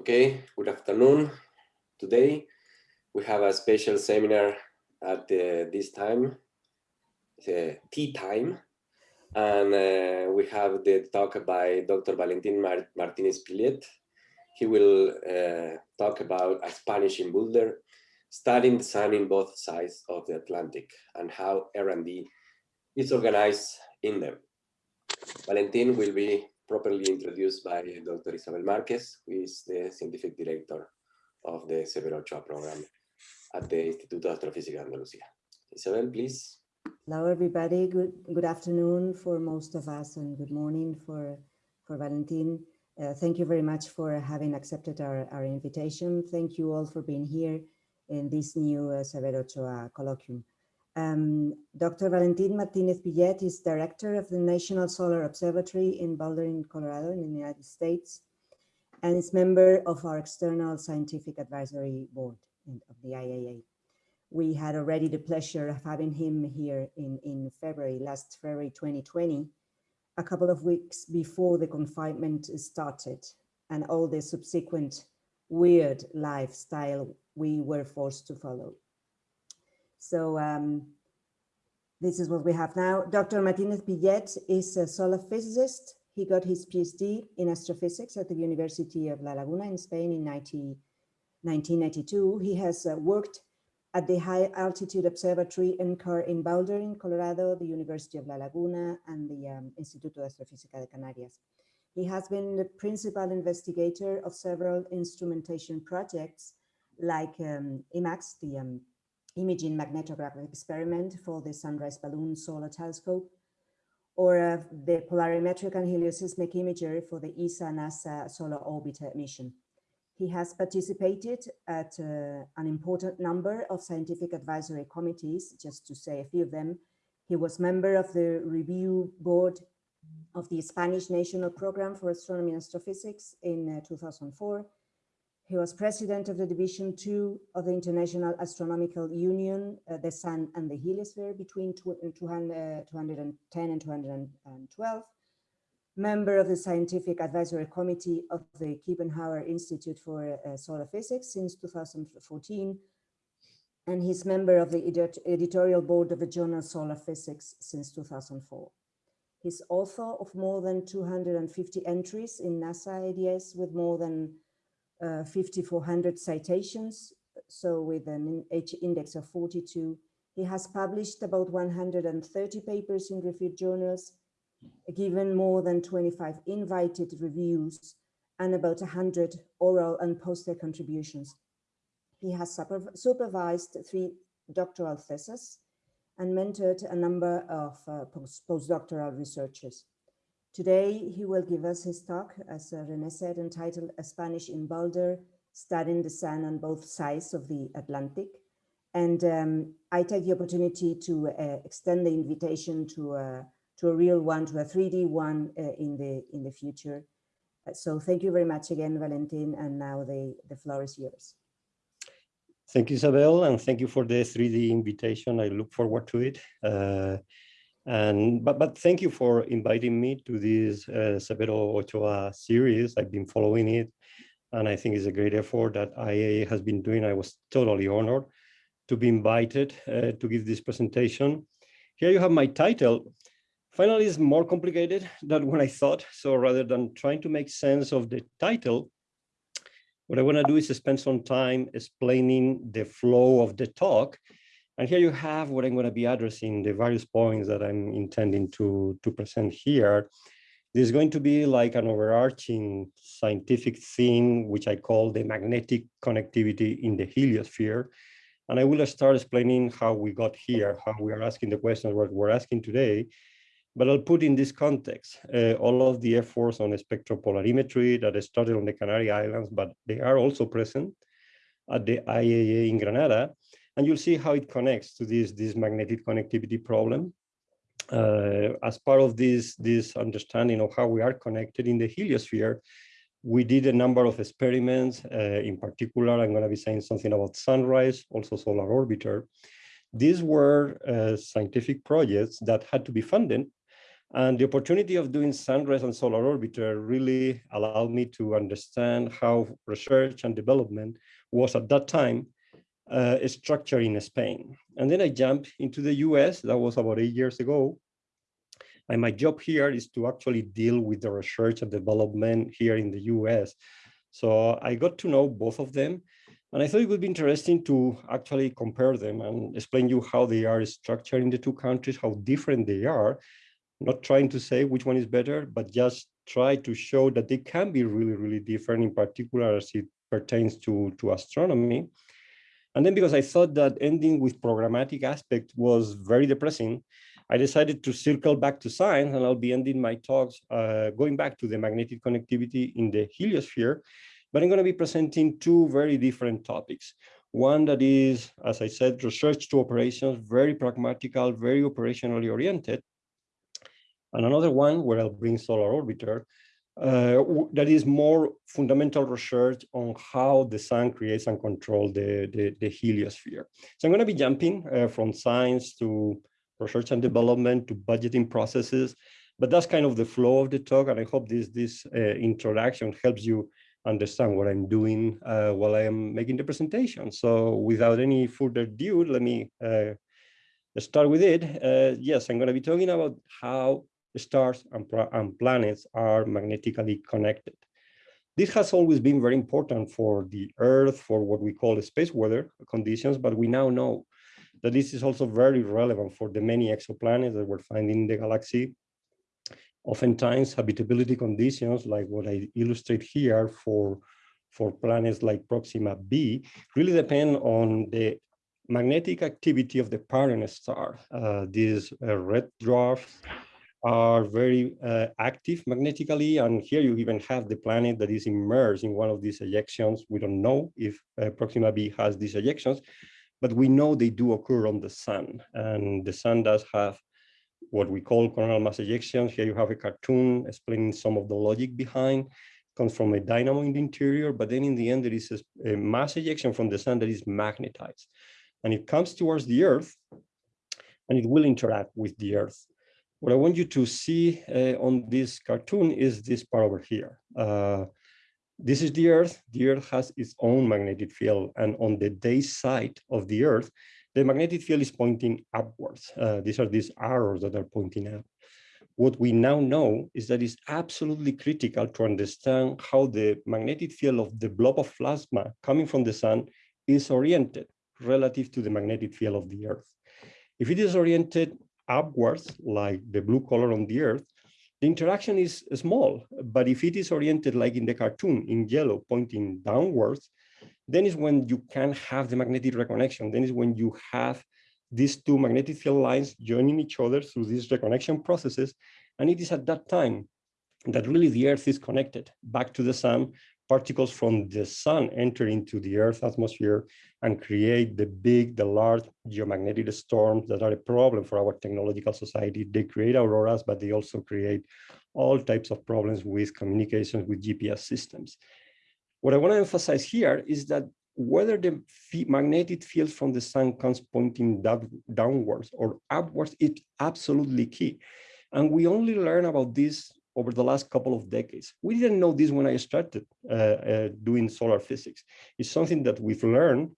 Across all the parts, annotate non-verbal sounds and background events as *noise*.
Okay, good afternoon. Today we have a special seminar at uh, this time, uh, tea time, and uh, we have the talk by Dr. Valentin Mar Martinez Pillet. He will uh, talk about a Spanish in Boulder, studying the sun in both sides of the Atlantic and how R&D is organized in them. Valentin will be properly introduced by Dr. Isabel Marquez, who is the scientific director of the Severo Ochoa program at the Instituto de Astrofísica de Andalucía. Isabel, please. Hello, everybody. Good good afternoon for most of us, and good morning for for Valentin. Uh, thank you very much for having accepted our, our invitation. Thank you all for being here in this new uh, Severo Ochoa colloquium. Um, Dr. Valentin Martinez Pillet is director of the National Solar Observatory in Boulder, in Colorado, in the United States, and is member of our external scientific advisory board of the IAA. We had already the pleasure of having him here in, in February, last February 2020, a couple of weeks before the confinement started and all the subsequent weird lifestyle we were forced to follow. So um, this is what we have now. Dr. Martinez Pillet is a solar physicist. He got his PhD in astrophysics at the University of La Laguna in Spain in 90, 1992. He has uh, worked at the High Altitude Observatory NCAR in Boulder in Colorado, the University of La Laguna, and the um, Instituto de Astrofísica de Canarias. He has been the principal investigator of several instrumentation projects like um, IMaX, the um, imaging magnetographic experiment for the Sunrise Balloon Solar Telescope, or uh, the polarimetric and helioseismic imagery for the ESA-NASA Solar Orbiter mission. He has participated at uh, an important number of scientific advisory committees, just to say a few of them. He was member of the review board of the Spanish National Program for Astronomy and Astrophysics in uh, 2004 he was president of the Division Two of the International Astronomical Union, uh, the Sun and the Heliosphere between 200, uh, 210 and 212, member of the Scientific Advisory Committee of the Kiepenheuer Institute for uh, Solar Physics since 2014, and he's member of the edit editorial board of the journal Solar Physics since 2004. He's author of more than 250 entries in NASA ADS with more than uh, 5,400 citations, so with an H index of 42. He has published about 130 papers in reviewed journals, given more than 25 invited reviews, and about 100 oral and poster contributions. He has supervised three doctoral theses and mentored a number of uh, post postdoctoral researchers. Today, he will give us his talk, as uh, René said, entitled A Spanish in Boulder, Studying the Sun on Both Sides of the Atlantic. And um, I take the opportunity to uh, extend the invitation to, uh, to a real one, to a 3D one uh, in, the, in the future. Uh, so thank you very much again, Valentin, and now the, the floor is yours. Thank you, Isabel, and thank you for the 3D invitation. I look forward to it. And but but thank you for inviting me to this uh, Severo Ochoa series. I've been following it, and I think it's a great effort that IAA has been doing. I was totally honored to be invited uh, to give this presentation. Here you have my title. Finally, it's more complicated than when I thought. So rather than trying to make sense of the title, what I want to do is spend some time explaining the flow of the talk and here you have what I'm going to be addressing, the various points that I'm intending to, to present here. There's going to be like an overarching scientific theme, which I call the magnetic connectivity in the heliosphere. And I will start explaining how we got here, how we are asking the questions what we're asking today. But I'll put in this context uh, all of the efforts on spectropolarimetry that started on the Canary Islands, but they are also present at the IAA in Granada. And you'll see how it connects to this, this magnetic connectivity problem. Uh, as part of this, this understanding of how we are connected in the heliosphere, we did a number of experiments. Uh, in particular, I'm going to be saying something about Sunrise, also Solar Orbiter. These were uh, scientific projects that had to be funded And the opportunity of doing Sunrise and Solar Orbiter really allowed me to understand how research and development was at that time uh, structured in Spain. And then I jumped into the US, that was about eight years ago. And my job here is to actually deal with the research and development here in the US. So I got to know both of them. And I thought it would be interesting to actually compare them and explain you how they are structured in the two countries, how different they are, not trying to say which one is better, but just try to show that they can be really, really different, in particular as it pertains to, to astronomy. And then because I thought that ending with programmatic aspect was very depressing, I decided to circle back to science and I'll be ending my talks uh, going back to the magnetic connectivity in the heliosphere, but I'm going to be presenting two very different topics. One that is, as I said, research to operations, very pragmatical, very operationally oriented. And another one where I'll bring Solar Orbiter, uh, that is more fundamental research on how the sun creates and controls the, the, the, heliosphere. So I'm going to be jumping uh, from science to research and development to budgeting processes, but that's kind of the flow of the talk. And I hope this, this uh, introduction helps you understand what I'm doing uh, while I am making the presentation. So without any further ado, let me uh, start with it. Yes, I'm going to be talking about how stars and, and planets are magnetically connected. This has always been very important for the Earth, for what we call space weather conditions, but we now know that this is also very relevant for the many exoplanets that we're finding in the galaxy. Oftentimes, habitability conditions, like what I illustrate here for, for planets like Proxima b, really depend on the magnetic activity of the parent star. Uh, these uh, red dwarfs are very uh, active magnetically. And here you even have the planet that is immersed in one of these ejections. We don't know if uh, Proxima b has these ejections, but we know they do occur on the sun. And the sun does have what we call coronal mass ejections. Here you have a cartoon explaining some of the logic behind. It comes from a dynamo in the interior, but then in the end, there is a, a mass ejection from the sun that is magnetized. And it comes towards the Earth, and it will interact with the Earth. What I want you to see uh, on this cartoon is this part over here. Uh, this is the Earth. The Earth has its own magnetic field. And on the day side of the Earth, the magnetic field is pointing upwards. Uh, these are these arrows that are pointing up. What we now know is that it's absolutely critical to understand how the magnetic field of the blob of plasma coming from the sun is oriented relative to the magnetic field of the Earth. If it is oriented upwards, like the blue color on the Earth, the interaction is small. But if it is oriented like in the cartoon in yellow, pointing downwards, then is when you can have the magnetic reconnection. Then is when you have these two magnetic field lines joining each other through these reconnection processes. And it is at that time that really the Earth is connected back to the sun particles from the sun enter into the Earth's atmosphere and create the big, the large geomagnetic storms that are a problem for our technological society. They create auroras, but they also create all types of problems with communications with GPS systems. What I want to emphasize here is that whether the magnetic field from the sun comes pointing down, downwards or upwards, it's absolutely key. And we only learn about this over the last couple of decades. We didn't know this when I started uh, uh, doing solar physics. It's something that we've learned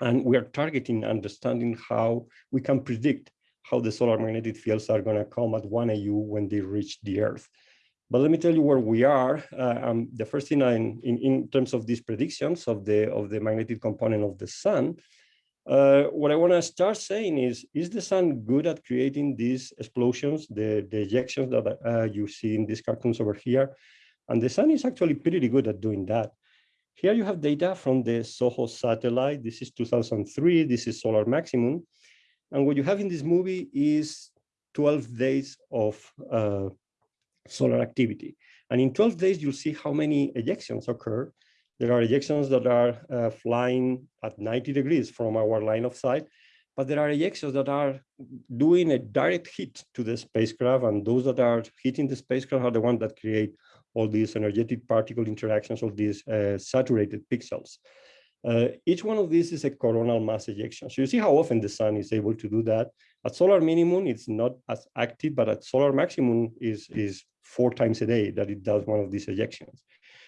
and we are targeting understanding how we can predict how the solar magnetic fields are going to come at 1 AU when they reach the Earth. But let me tell you where we are. Uh, um, the first thing I, in, in terms of these predictions of the, of the magnetic component of the sun, uh, what I want to start saying is, is the sun good at creating these explosions, the, the ejections that uh, you see in these cartoons over here? And the sun is actually pretty good at doing that. Here you have data from the SOHO satellite. This is 2003. This is solar maximum. And what you have in this movie is 12 days of uh, solar activity. And in 12 days, you'll see how many ejections occur there are ejections that are uh, flying at 90 degrees from our line of sight, but there are ejections that are doing a direct hit to the spacecraft, and those that are hitting the spacecraft are the ones that create all these energetic particle interactions, all these uh, saturated pixels. Uh, each one of these is a coronal mass ejection. So you see how often the sun is able to do that. At solar minimum, it's not as active, but at solar maximum is, is four times a day that it does one of these ejections.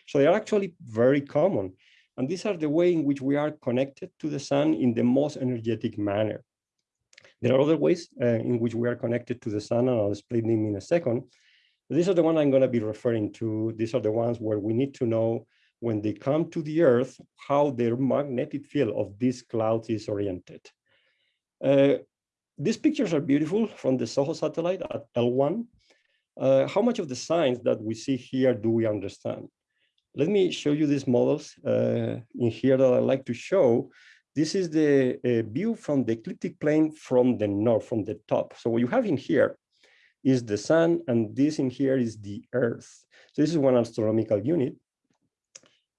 So they are actually very common. And these are the way in which we are connected to the sun in the most energetic manner. There are other ways uh, in which we are connected to the sun, and I'll explain them in a second. These are the ones I'm going to be referring to. These are the ones where we need to know when they come to the Earth, how their magnetic field of these clouds is oriented. Uh, these pictures are beautiful from the SOHO satellite at L1. Uh, how much of the science that we see here do we understand? Let me show you these models uh, in here that I like to show. This is the uh, view from the ecliptic plane from the north, from the top. So what you have in here is the sun, and this in here is the earth. So this is one astronomical unit.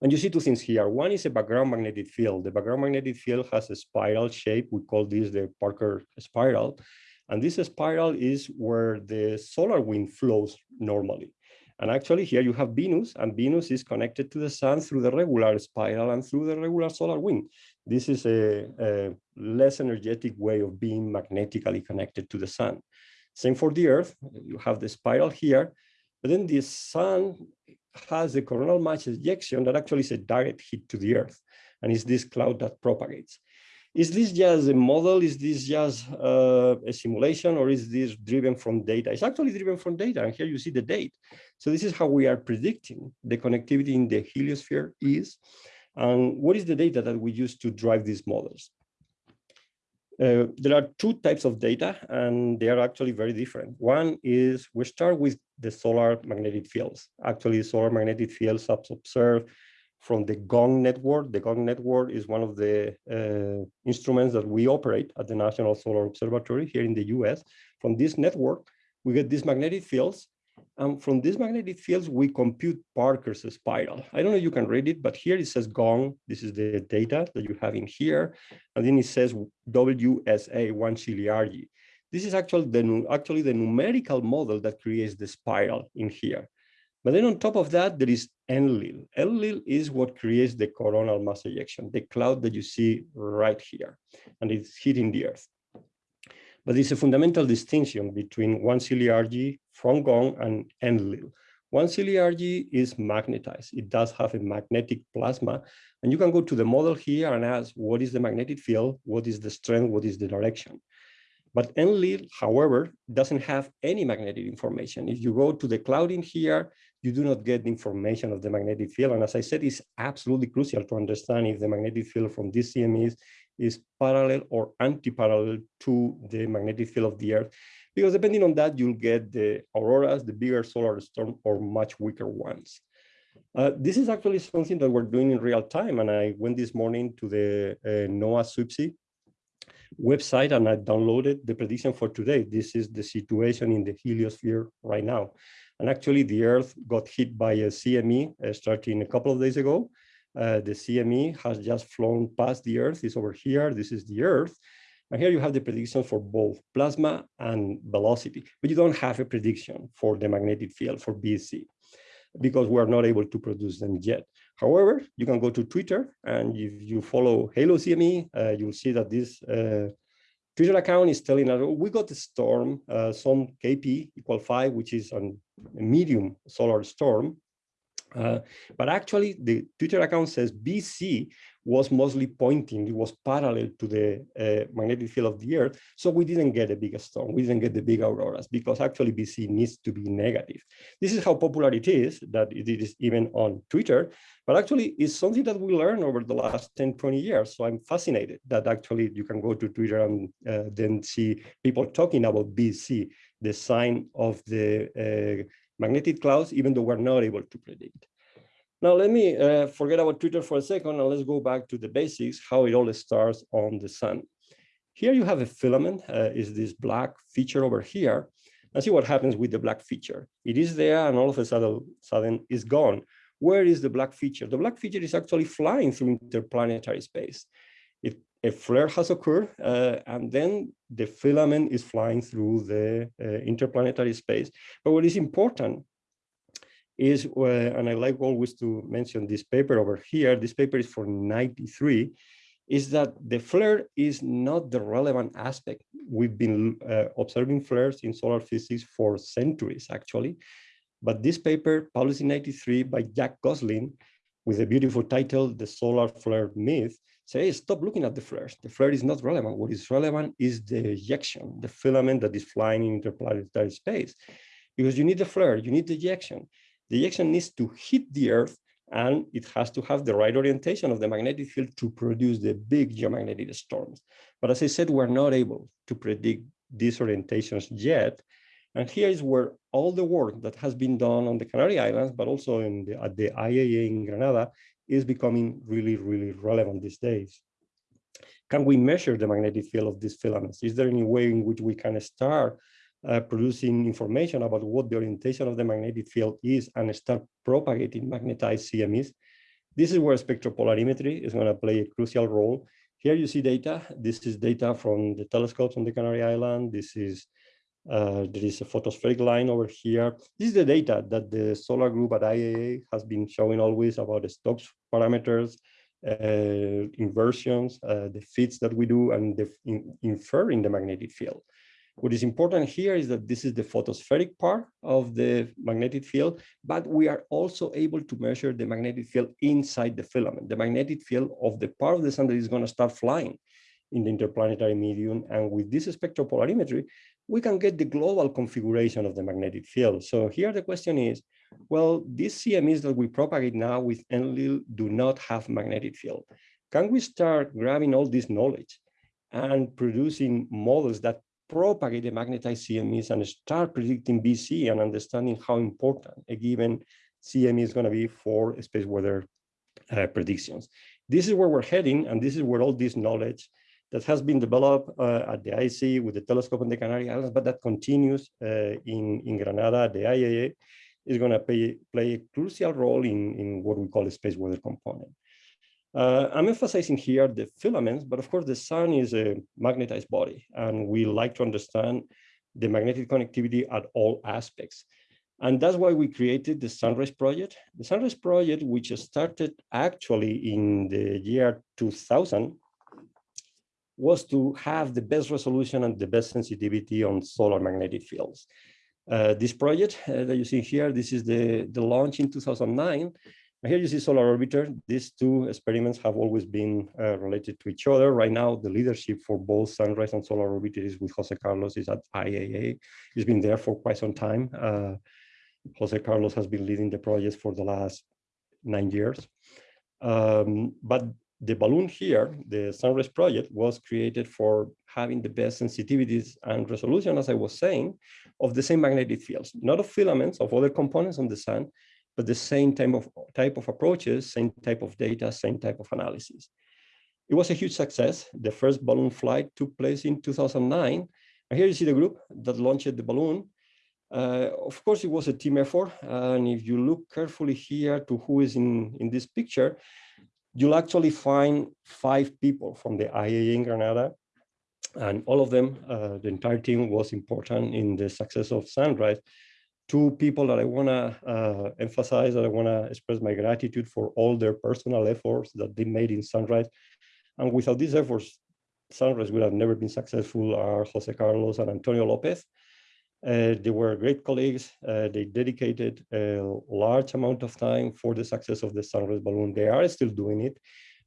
And you see two things here. One is a background magnetic field. The background magnetic field has a spiral shape. We call this the Parker spiral. And this spiral is where the solar wind flows normally. And actually here you have Venus and Venus is connected to the sun through the regular spiral and through the regular solar wind. This is a, a less energetic way of being magnetically connected to the sun. Same for the earth, you have the spiral here, but then the sun has a coronal mass ejection that actually is a direct hit to the earth. And it's this cloud that propagates. Is this just a model? Is this just uh, a simulation or is this driven from data? It's actually driven from data and here you see the date. So this is how we are predicting the connectivity in the heliosphere is. And what is the data that we use to drive these models? Uh, there are two types of data and they are actually very different. One is we start with the solar magnetic fields. Actually, solar magnetic fields observed from the GONG network. The GONG network is one of the uh, instruments that we operate at the National Solar Observatory here in the US. From this network, we get these magnetic fields and from these magnetic fields, we compute Parker's spiral. I don't know if you can read it, but here it says GONG. This is the data that you have in here. And then it says WSA, Wang-Sheeley-Arge. This is actually the, actually the numerical model that creates the spiral in here. But then on top of that, there is Enlil. Enlil is what creates the coronal mass ejection, the cloud that you see right here, and it's hitting the Earth. But it's a fundamental distinction between Wang-Sheeley-Arge from GONG and Enlil. Wang-Sheeley-Arge is magnetized. It does have a magnetic plasma. And you can go to the model here and ask, what is the magnetic field? What is the strength? What is the direction? But Enlil, however, doesn't have any magnetic information. If you go to the cloud in here, you do not get the information of the magnetic field. And as I said, it's absolutely crucial to understand if the magnetic field from these CMEs is parallel or anti-parallel to the magnetic field of the Earth. Because depending on that, you'll get the auroras, the bigger solar storm, or much weaker ones. Uh, this is actually something that we're doing in real time. And I went this morning to the uh, NOAA SWPC website and I downloaded the prediction for today. This is the situation in the heliosphere right now. And actually the Earth got hit by a CME uh, starting a couple of days ago. Uh, the CME has just flown past the Earth, it's over here, this is the Earth. And here you have the prediction for both plasma and velocity, but you don't have a prediction for the magnetic field for Bz because we are not able to produce them yet. However, you can go to Twitter and if you follow Halo CME, uh, you'll see that this uh, Twitter account is telling us, we got a storm, uh, some KP equal five, which is a medium solar storm. Uh, but actually, the Twitter account says Bz was mostly pointing, it was parallel to the uh, magnetic field of the Earth. So we didn't get a big storm, we didn't get the big auroras because actually Bz needs to be negative. This is how popular it is, that it is even on Twitter, but actually it's something that we learned over the last 10, 20 years. So I'm fascinated that actually you can go to Twitter and uh, then see people talking about Bz, the sign of the uh, magnetic clouds, even though we're not able to predict. Now, let me uh, forget about Twitter for a second and let's go back to the basics, how it all starts on the sun. Here you have a filament, uh, is this black feature over here. And see what happens with the black feature. It is there and all of a sudden, sudden is gone. Where is the black feature? The black feature is actually flying through interplanetary space. If a flare has occurred, uh, and then the filament is flying through the uh, interplanetary space. But what is important is, uh, and I like always to mention this paper over here, this paper is for 93, is that the flare is not the relevant aspect. We've been uh, observing flares in solar physics for centuries, actually. But this paper, published in 93 by Jack Gosling, with a beautiful title, The Solar Flare Myth, say, stop looking at the flares. The flare is not relevant. What is relevant is the ejection, the filament that is flying in interplanetary space. Because you need the flare, you need the ejection. The ejection needs to hit the Earth and it has to have the right orientation of the magnetic field to produce the big geomagnetic storms. But as I said, we're not able to predict these orientations yet. And here is where all the work that has been done on the Canary Islands, but also the, at the IAA in Granada, is becoming really, really relevant these days. Can we measure the magnetic field of these filaments? Is there any way in which we can start uh, producing information about what the orientation of the magnetic field is and start propagating magnetized CMEs. This is where spectropolarimetry is going to play a crucial role. Here you see data. This is data from the telescopes on the Canary Island. This is uh, there is a photospheric line over here. This is the data that the solar group at IAA has been showing always about the Stokes parameters, uh, inversions, uh, the fits that we do, and the in, inferring the magnetic field. What is important here is that this is the photospheric part of the magnetic field, but we are also able to measure the magnetic field inside the filament, the magnetic field of the part of the sun that is going to start flying in the interplanetary medium. And with this spectropolarimetry, we can get the global configuration of the magnetic field. So here the question is, well, these CMEs that we propagate now with ENLIL do not have magnetic field. Can we start grabbing all this knowledge and producing models that propagate the magnetized CMEs and start predicting Bz and understanding how important a given CME is going to be for space weather uh, predictions. This is where we're heading, and this is where all this knowledge that has been developed uh, at the IC with the telescope on the Canary Islands, but that continues uh, in, in Granada, the IAA, is going to play, play a crucial role in, in what we call a space weather component. Uh, I'm emphasizing here the filaments, but of course the sun is a magnetized body and we like to understand the magnetic connectivity at all aspects. And that's why we created the Sunrise Project. The Sunrise Project, which started actually in the year 2000, was to have the best resolution and the best sensitivity on solar magnetic fields. Uh, this project uh, that you see here, this is the, the launch in 2009, here you see Solar Orbiter. These two experiments have always been uh, related to each other. Right now, the leadership for both Sunrise and Solar Orbiter is with Jose Carlos, is at IAA. He's been there for quite some time. Uh, Jose Carlos has been leading the project for the last nine years. Um, but the balloon here, the Sunrise project, was created for having the best sensitivities and resolution, as I was saying, of the same magnetic fields, not of filaments, of other components on the sun, but the same type of, type of approaches, same type of data, same type of analysis. It was a huge success. The first balloon flight took place in 2009. And here you see the group that launched the balloon. Uh, of course, it was a team effort. And if you look carefully here to who is in, in this picture, you'll actually find five people from the IAA in Granada. And all of them, uh, the entire team was important in the success of Sunrise two people that I want to uh, emphasize, that I want to express my gratitude for all their personal efforts that they made in Sunrise. And without these efforts, Sunrise would have never been successful are Jose Carlos and Antonio Lopez. Uh, they were great colleagues. Uh, they dedicated a large amount of time for the success of the Sunrise balloon. They are still doing it,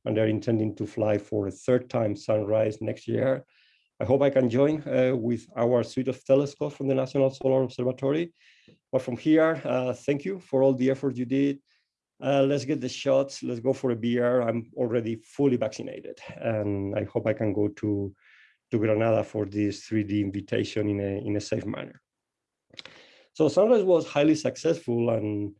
and they're intending to fly for a third time Sunrise next year. I hope I can join uh, with our suite of telescopes from the National Solar Observatory. But from here, uh, thank you for all the effort you did. Uh, let's get the shots. Let's go for a beer. I'm already fully vaccinated, and I hope I can go to to Granada for this 3D invitation in a in a safe manner. So Sunrise was highly successful, and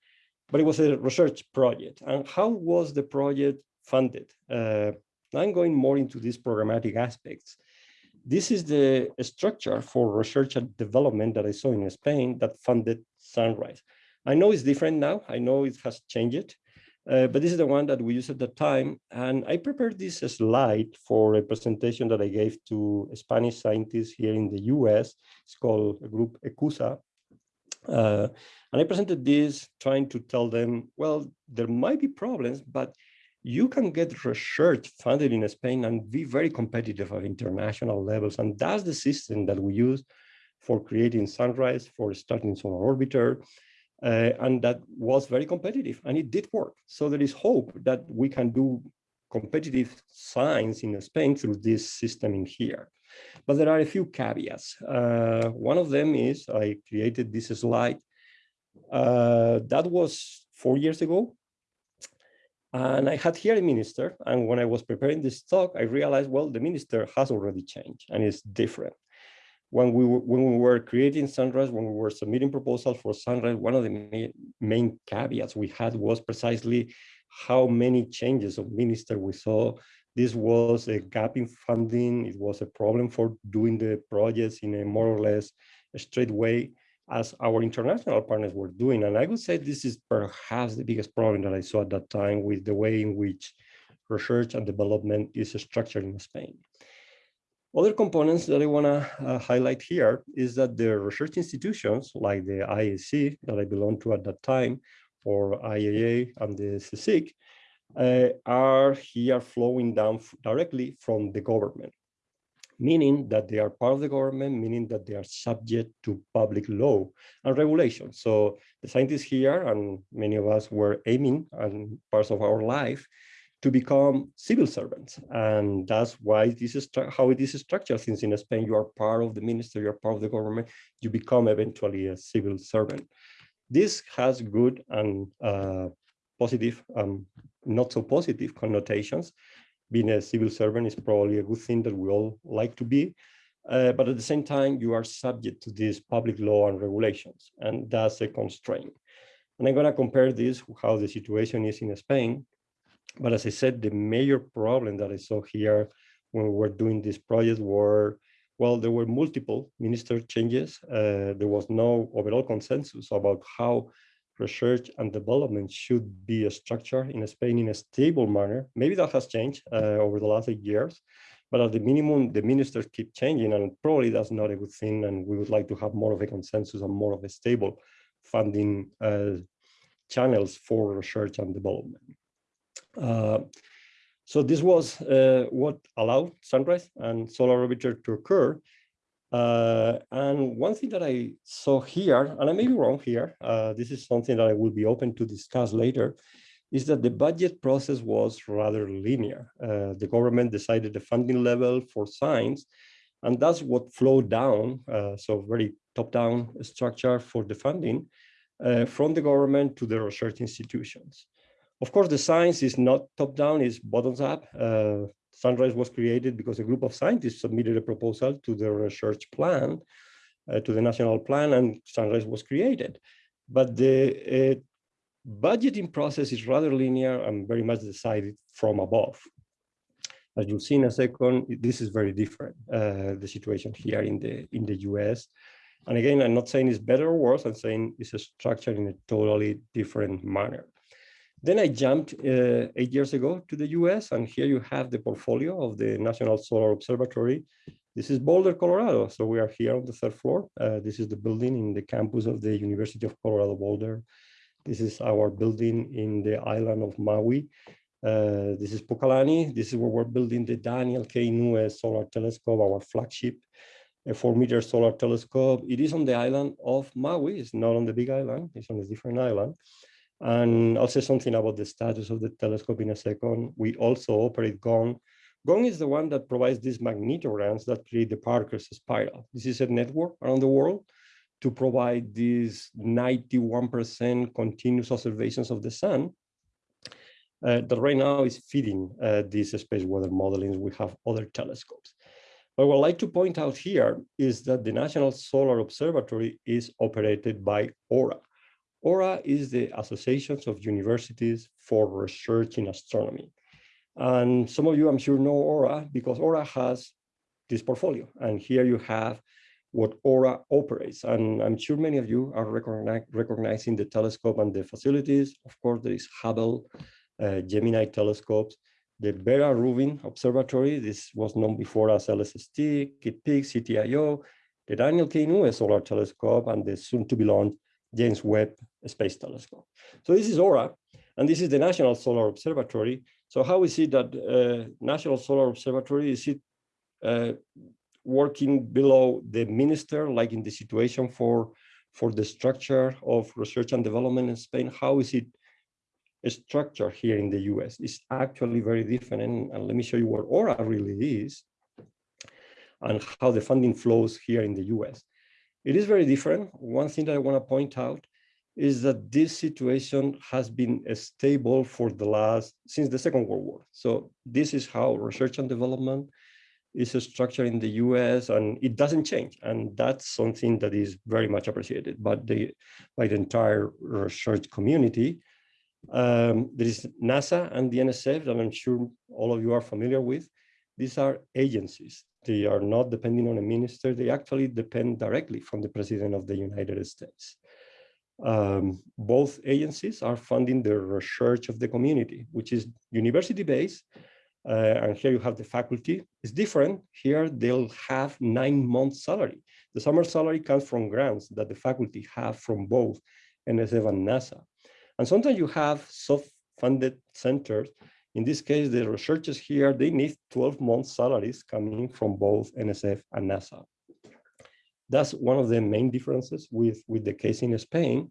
but it was a research project. And how was the project funded? Uh, I'm going more into these programmatic aspects. This is the structure for research and development that I saw in Spain that funded Sunrise. I know it's different now. I know it has changed, uh, but this is the one that we used at the time. And I prepared this slide for a presentation that I gave to Spanish scientists here in the US. It's called a group ECUSA. Uh, and I presented this trying to tell them, well, there might be problems, but you can get research funded in Spain and be very competitive at international levels. And that's the system that we use for creating Sunrise, for starting Solar Orbiter, uh, and that was very competitive and it did work. So there is hope that we can do competitive science in Spain through this system in here. But there are a few caveats. Uh, one of them is I created this slide. Uh, that was four years ago. And I had here a minister. And when I was preparing this talk, I realized, well, the minister has already changed and it's different. When we, were, when we were creating Sunrise, when we were submitting proposals for Sunrise, one of the main caveats we had was precisely how many changes of minister we saw. This was a gap in funding. It was a problem for doing the projects in a more or less straight way as our international partners were doing. And I would say this is perhaps the biggest problem that I saw at that time with the way in which research and development is structured in Spain. Other components that I want to uh, highlight here is that the research institutions like the IAC that I belonged to at that time or IAA and the CSIC uh, are here flowing down directly from the government, meaning that they are part of the government, meaning that they are subject to public law and regulation. So the scientists here and many of us were aiming and parts of our life to become civil servants. And that's why this is how it is structured. Since in Spain, you are part of the ministry, you're part of the government, you become eventually a civil servant. This has good and uh, positive, um, not so positive connotations. Being a civil servant is probably a good thing that we all like to be. Uh, but at the same time, you are subject to these public law and regulations, and that's a constraint. And I'm going to compare this how the situation is in Spain. But as I said, the major problem that I saw here when we were doing this project were well, there were multiple minister changes. Uh, there was no overall consensus about how research and development should be structured in Spain in a stable manner. Maybe that has changed uh, over the last eight years, but at the minimum, the ministers keep changing and probably that's not a good thing. And we would like to have more of a consensus and more of a stable funding uh, channels for research and development. Uh, so this was uh, what allowed Sunrise and Solar Orbiter to occur. Uh, and one thing that I saw here, and I may be wrong here, uh, this is something that I will be open to discuss later, is that the budget process was rather linear. Uh, the government decided the funding level for science, and that's what flowed down, uh, so very top-down structure for the funding uh, from the government to the research institutions. Of course, the science is not top-down, it's bottoms-up. Sunrise was created because a group of scientists submitted a proposal to the research plan, uh, to the national plan, and Sunrise was created. But the uh, budgeting process is rather linear and very much decided from above. As you'll see in a second, this is very different, uh, the situation here in the, in the US. And again, I'm not saying it's better or worse, I'm saying it's structured in a totally different manner. Then I jumped uh, eight years ago to the US, and here you have the portfolio of the National Solar Observatory. This is Boulder, Colorado. So we are here on the third floor. Uh, this is the building in the campus of the University of Colorado Boulder. This is our building in the island of Maui. Uh, this is Pukalani. This is where we're building the Daniel K. Inouye Solar Telescope, our flagship, a four meter solar telescope. It is on the island of Maui. It's not on the big island. It's on a different island. And I'll say something about the status of the telescope in a second. We also operate GONG. GONG is the one that provides these magnetograms that create the Parker's spiral. This is a network around the world to provide these 91% continuous observations of the sun uh, that right now is feeding uh, these space weather modeling. We have other telescopes. But what I'd like to point out here is that the National Solar Observatory is operated by AURA. AURA is the Associations of Universities for Research in Astronomy. And some of you, I'm sure, know AURA because AURA has this portfolio. And here you have what AURA operates. And I'm sure many of you are recognizing the telescope and the facilities. Of course, there is Hubble, uh, Gemini telescopes, the Vera Rubin Observatory. This was known before as LSST, Peak, CTIO, the Daniel K. Inouye Solar Telescope, and the soon to be launched James Webb Space Telescope. So this is AURA, and this is the National Solar Observatory. So how is it that uh, National Solar Observatory, is it uh, working below the minister, like in the situation for, for the structure of research and development in Spain? How is it structure here in the US? It's actually very different. And, and let me show you what AURA really is and how the funding flows here in the US. It is very different. One thing that I want to point out is that this situation has been stable for the last, since the Second World War. So this is how research and development is structured in the US and it doesn't change. And that's something that is very much appreciated by the, by the entire research community. Um, there is NASA and the NSF that I'm sure all of you are familiar with. These are agencies. They are not depending on a minister. They actually depend directly from the president of the United States. Um, both agencies are funding the research of the community, which is university-based. Uh, and here you have the faculty. It's different. Here they'll have nine months salary. The summer salary comes from grants that the faculty have from both NSF and NASA. And sometimes you have self-funded centers in this case, the researchers here, they need 12 months salaries coming from both NSF and NASA. That's one of the main differences with, with the case in Spain.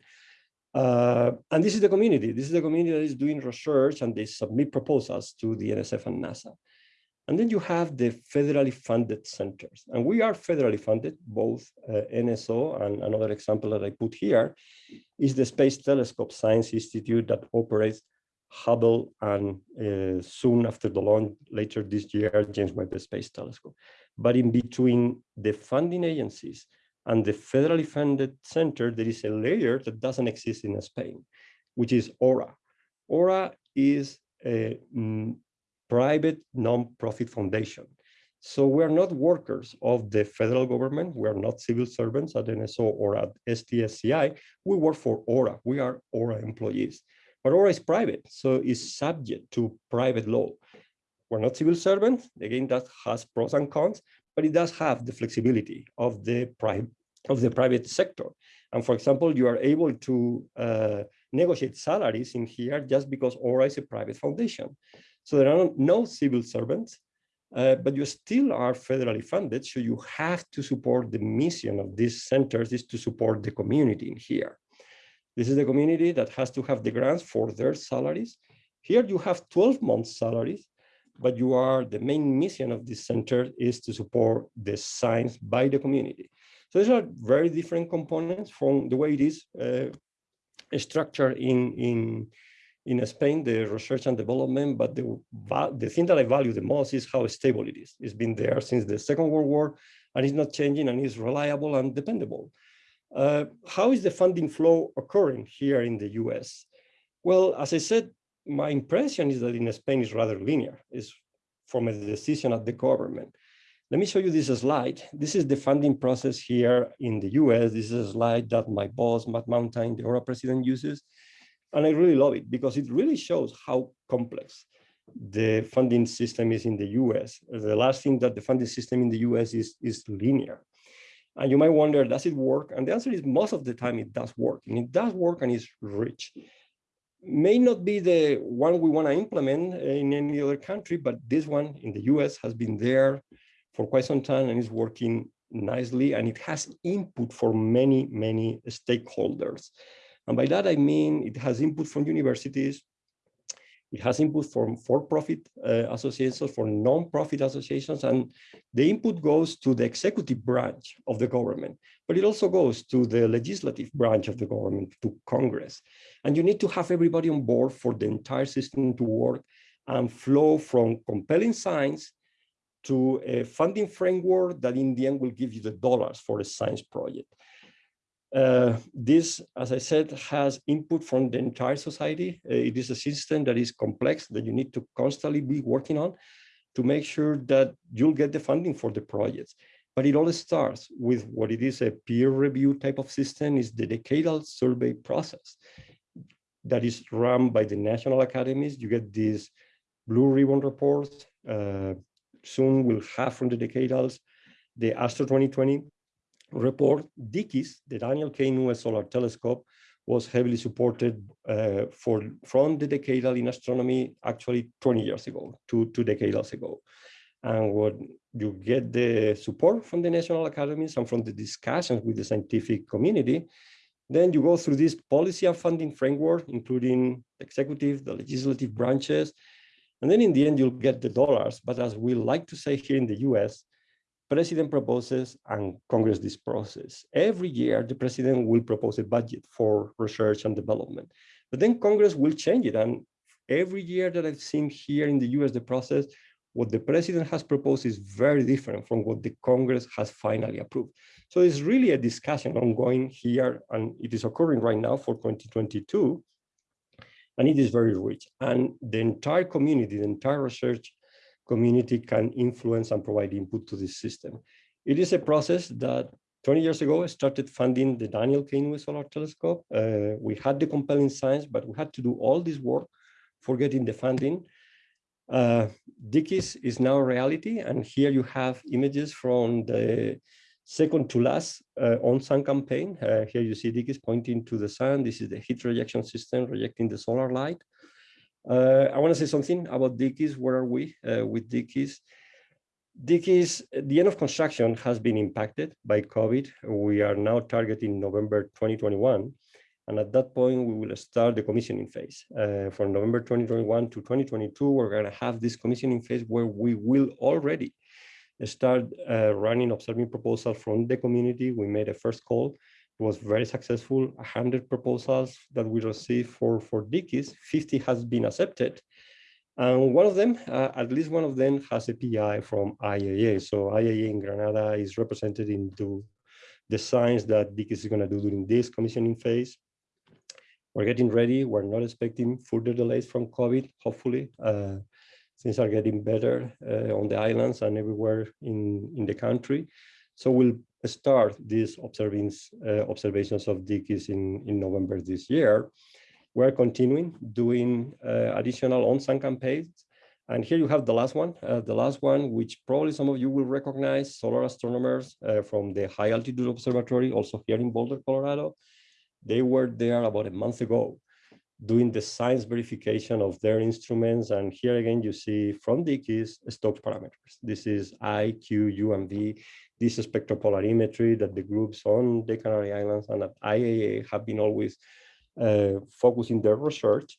Uh, and this is the community. This is the community that is doing research and they submit proposals to the NSF and NASA. And then you have the federally funded centers. And we are federally funded, both uh, NSO and another example that I put here is the Space Telescope Science Institute that operates Hubble and uh, soon after the launch later this year, James Webb Space Telescope. But in between the funding agencies and the federally funded center, there is a layer that doesn't exist in Spain, which is AURA. AURA is a mm, private non-profit foundation. So we're not workers of the federal government. We're not civil servants at NSO or at STSCI. We work for AURA. We are AURA employees. But AURA is private, so it's subject to private law. We're not civil servants. Again, that has pros and cons, but it does have the flexibility of the private of the private sector. And for example, you are able to uh, negotiate salaries in here just because AURA is a private foundation. So there are no civil servants, uh, but you still are federally funded. So you have to support the mission of these centers is to support the community in here. This is the community that has to have the grants for their salaries. Here you have 12 months salaries, but you are the main mission of this center is to support the science by the community. So these are very different components from the way it is uh, structured in, in, in Spain, the research and development, but the, the thing that I value the most is how stable it is. It's been there since the Second World War, and it's not changing, and it's reliable and dependable. Uh, how is the funding flow occurring here in the US? Well, as I said, my impression is that in Spain is rather linear. It's from a decision of the government. Let me show you this slide. This is the funding process here in the US. This is a slide that my boss, Matt Mountain, the AURA president uses. And I really love it because it really shows how complex the funding system is in the US. The last thing that the funding system in the US is, is linear. And you might wonder, does it work? And the answer is most of the time it does work. And it does work and it's rich. May not be the one we want to implement in any other country, but this one in the US has been there for quite some time and is working nicely. And it has input for many, many stakeholders. And by that, I mean it has input from universities, it has input from for-profit uh, associations, for non-profit associations, and the input goes to the executive branch of the government, but it also goes to the legislative branch of the government, to Congress. And you need to have everybody on board for the entire system to work and flow from compelling science to a funding framework that in the end will give you the dollars for a science project. Uh, this, as I said, has input from the entire society. Uh, it is a system that is complex that you need to constantly be working on to make sure that you'll get the funding for the projects. But it all starts with what it is a peer review type of system is the decadal survey process that is run by the national academies. You get these blue ribbon reports. Uh, soon we'll have from the decadals the ASTRO 2020 report, DKIST, the Daniel K. Inouye Solar Telescope, was heavily supported uh, for from the decadal in astronomy actually 20 years ago, two, two decades ago. And what you get the support from the national academies and from the discussions with the scientific community, then you go through this policy and funding framework, including the executive, the legislative branches, and then in the end, you'll get the dollars. But as we like to say here in the US, president proposes and Congress this process. Every year, the president will propose a budget for research and development, but then Congress will change it. And every year that I've seen here in the US, the process, what the president has proposed is very different from what the Congress has finally approved. So it's really a discussion ongoing here, and it is occurring right now for 2022, and it is very rich. And the entire community, the entire research community can influence and provide input to this system. It is a process that 20 years ago, started funding the Daniel K. Inouye Solar Telescope. Uh, we had the compelling science, but we had to do all this work for getting the funding. Uh, DKIST is now a reality, and here you have images from the second to last uh, on-sun campaign. Uh, here you see DKIST pointing to the sun. This is the heat rejection system rejecting the solar light. Uh, I want to say something about DKIST. Where are we uh, with DKIST? DKIST, the end of construction has been impacted by COVID. We are now targeting November 2021. And at that point, we will start the commissioning phase. Uh, from November 2021 to 2022, we're going to have this commissioning phase where we will already start uh, running observing proposals from the community. We made a first call was very successful. 100 proposals that we received for, for DKIST, 50 has been accepted. And one of them, uh, at least one of them has a PI from IAA. So IAA in Granada is represented into the science that DKIST is gonna do during this commissioning phase. We're getting ready. We're not expecting further delays from COVID, hopefully. Uh, things are getting better uh, on the islands and everywhere in, in the country. So we'll start these observings, uh, observations of DKIST in, in November this year. We're continuing doing uh, additional on-sun campaigns. And here you have the last one, uh, the last one, which probably some of you will recognize, solar astronomers uh, from the High Altitude Observatory, also here in Boulder, Colorado. They were there about a month ago doing the science verification of their instruments. And here again, you see from DKIST Stokes parameters. This is I, Q, U, and V this is spectropolarimetry that the groups on the Canary Islands and at IAA have been always uh, focusing their research.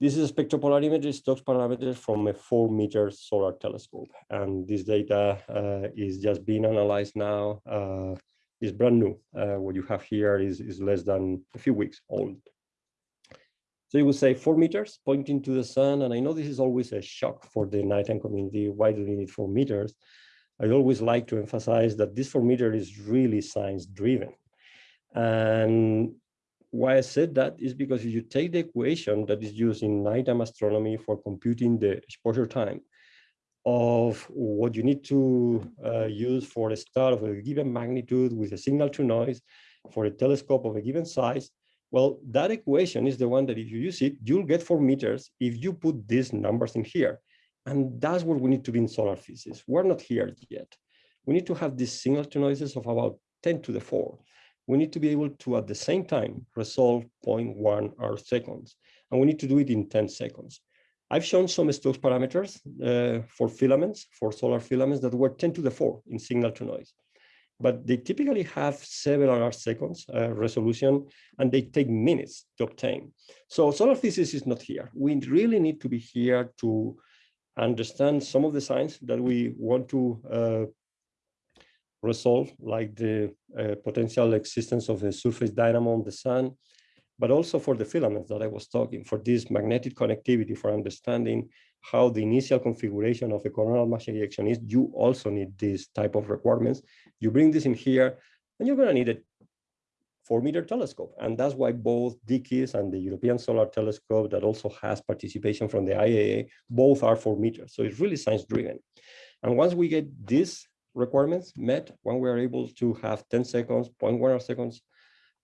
This is a spectropolarimetry Stokes parameters from a four meter solar telescope. And this data uh, is just being analyzed now. Uh, is brand new. Uh, what you have here is, is less than a few weeks old. So you would say four meters pointing to the sun. And I know this is always a shock for the nighttime community. Why do we need four meters? I always like to emphasize that this four meter is really science driven. And why I said that is because if you take the equation that is used in nighttime astronomy for computing the exposure time of what you need to uh, use for a star of a given magnitude with a signal to noise for a telescope of a given size, well, that equation is the one that if you use it, you'll get four meters if you put these numbers in here. And that's where we need to be in solar physics. We're not here yet. We need to have these signal to noises of about 10 to the 4. We need to be able to, at the same time, resolve 0.1 arc seconds. And we need to do it in 10 seconds. I've shown some Stokes parameters uh, for filaments, for solar filaments that were 10 to the 4 in signal to noise. But they typically have several seconds uh, resolution, and they take minutes to obtain. So solar physics is not here. We really need to be here to understand some of the science that we want to uh, resolve, like the uh, potential existence of a surface dynamo on the sun, but also for the filaments that I was talking, for this magnetic connectivity, for understanding how the initial configuration of a coronal mass ejection is, you also need this type of requirements. You bring this in here, and you're going to need a four meter telescope. And that's why both DKIST and the European Solar Telescope that also has participation from the IAA, both are four meters. So it's really science driven. And once we get these requirements met, when we are able to have 10 seconds, 0.1 seconds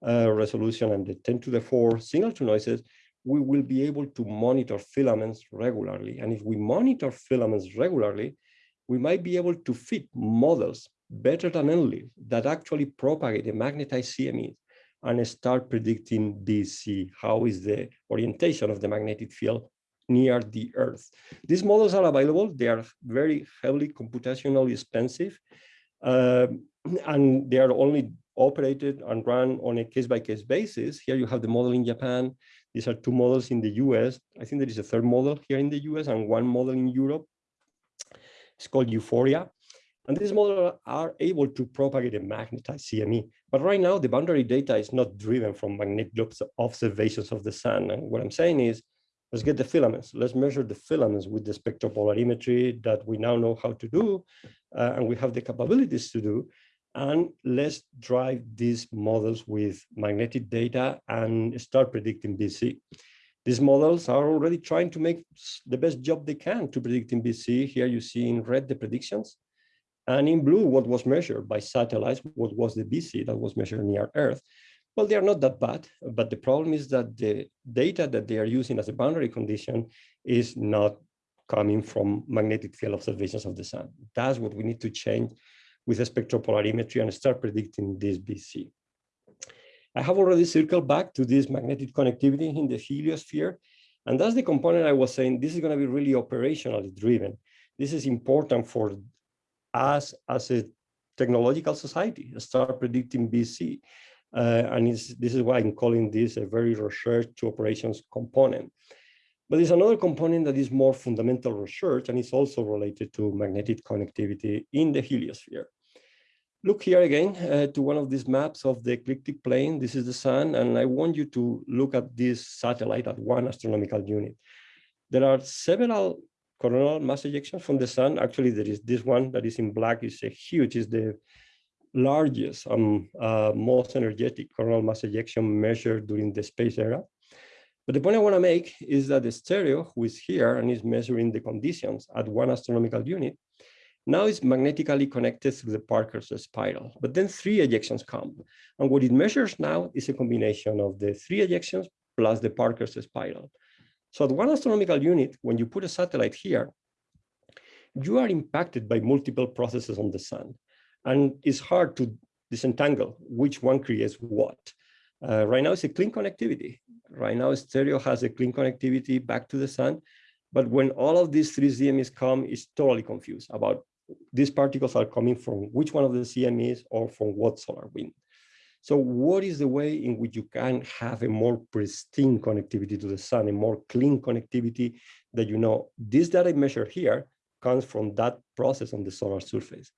uh, resolution and the 10 to the four signal to noises, we will be able to monitor filaments regularly. And if we monitor filaments regularly, we might be able to fit models better than ENLIL that actually propagate the magnetized CMEs and start predicting Bz, how is the orientation of the magnetic field near the Earth. These models are available. They are very heavily computationally expensive, um, *clears throat* and they are only operated and run on a case-by-case -case basis. Here you have the model in Japan. These are two models in the US. I think there is a third model here in the US and one model in Europe. It's called EUHFORIA. And these models are able to propagate a magnetized CME. But right now, the boundary data is not driven from magnetic observations of the sun. And what I'm saying is, let's get the filaments. Let's measure the filaments with the spectropolarimetry that we now know how to do, uh, and we have the capabilities to do. And let's drive these models with magnetic data and start predicting Bz. These models are already trying to make the best job they can to predict in Bz. Here you see in red the predictions and in blue, what was measured by satellites, what was the Bz that was measured near Earth. Well, they are not that bad, but the problem is that the data that they are using as a boundary condition is not coming from magnetic field observations of the sun. That's what we need to change with a spectropolarimetry and start predicting this Bz. I have already circled back to this magnetic connectivity in the heliosphere. And that's the component I was saying, this is going to be really operationally driven. This is important for us as a technological society start predicting Bz. Uh, and this is why I'm calling this a very research to operations component. But there's another component that is more fundamental research and it's also related to magnetic connectivity in the heliosphere. Look here again uh, to one of these maps of the ecliptic plane. This is the sun, and I want you to look at this satellite at one astronomical unit. There are several coronal mass ejections from the sun. Actually, there is this one that is in black is a huge, is the largest, um, uh, most energetic coronal mass ejection measured during the space era. But the point I want to make is that the stereo, who is here and is measuring the conditions at one astronomical unit, now it's magnetically connected through the Parker's spiral. But then three ejections come. And what it measures now is a combination of the three ejections plus the Parker's spiral. So at one astronomical unit, when you put a satellite here, you are impacted by multiple processes on the sun. And it's hard to disentangle which one creates what. Uh, right now it's a clean connectivity. Right now stereo has a clean connectivity back to the sun. But when all of these three CMEs come, it's totally confused about these particles are coming from which one of the CMEs or from what solar wind. So what is the way in which you can have a more pristine connectivity to the sun, a more clean connectivity that you know this data I measure here comes from that process on the solar surface.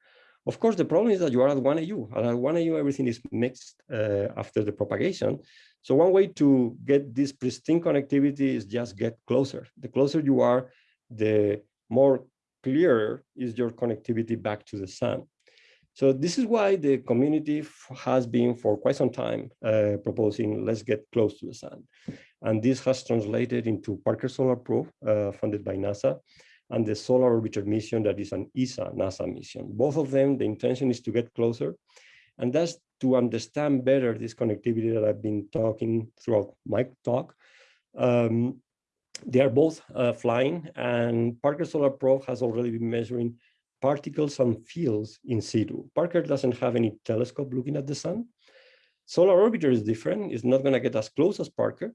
Of course, the problem is that you are at 1 AU. And at 1 AU, everything is mixed uh, after the propagation. So one way to get this pristine connectivity is just get closer. The closer you are, the more clearer is your connectivity back to the sun. So this is why the community has been for quite some time uh, proposing let's get close to the sun. And this has translated into Parker Solar Probe uh, funded by NASA and the Solar Orbiter mission that is an ESA NASA mission. Both of them, the intention is to get closer. And that's to understand better this connectivity that I've been talking throughout my talk. Um, they are both uh, flying and Parker Solar Probe has already been measuring particles and fields in situ. Parker doesn't have any telescope looking at the sun. Solar Orbiter is different. It's not going to get as close as Parker,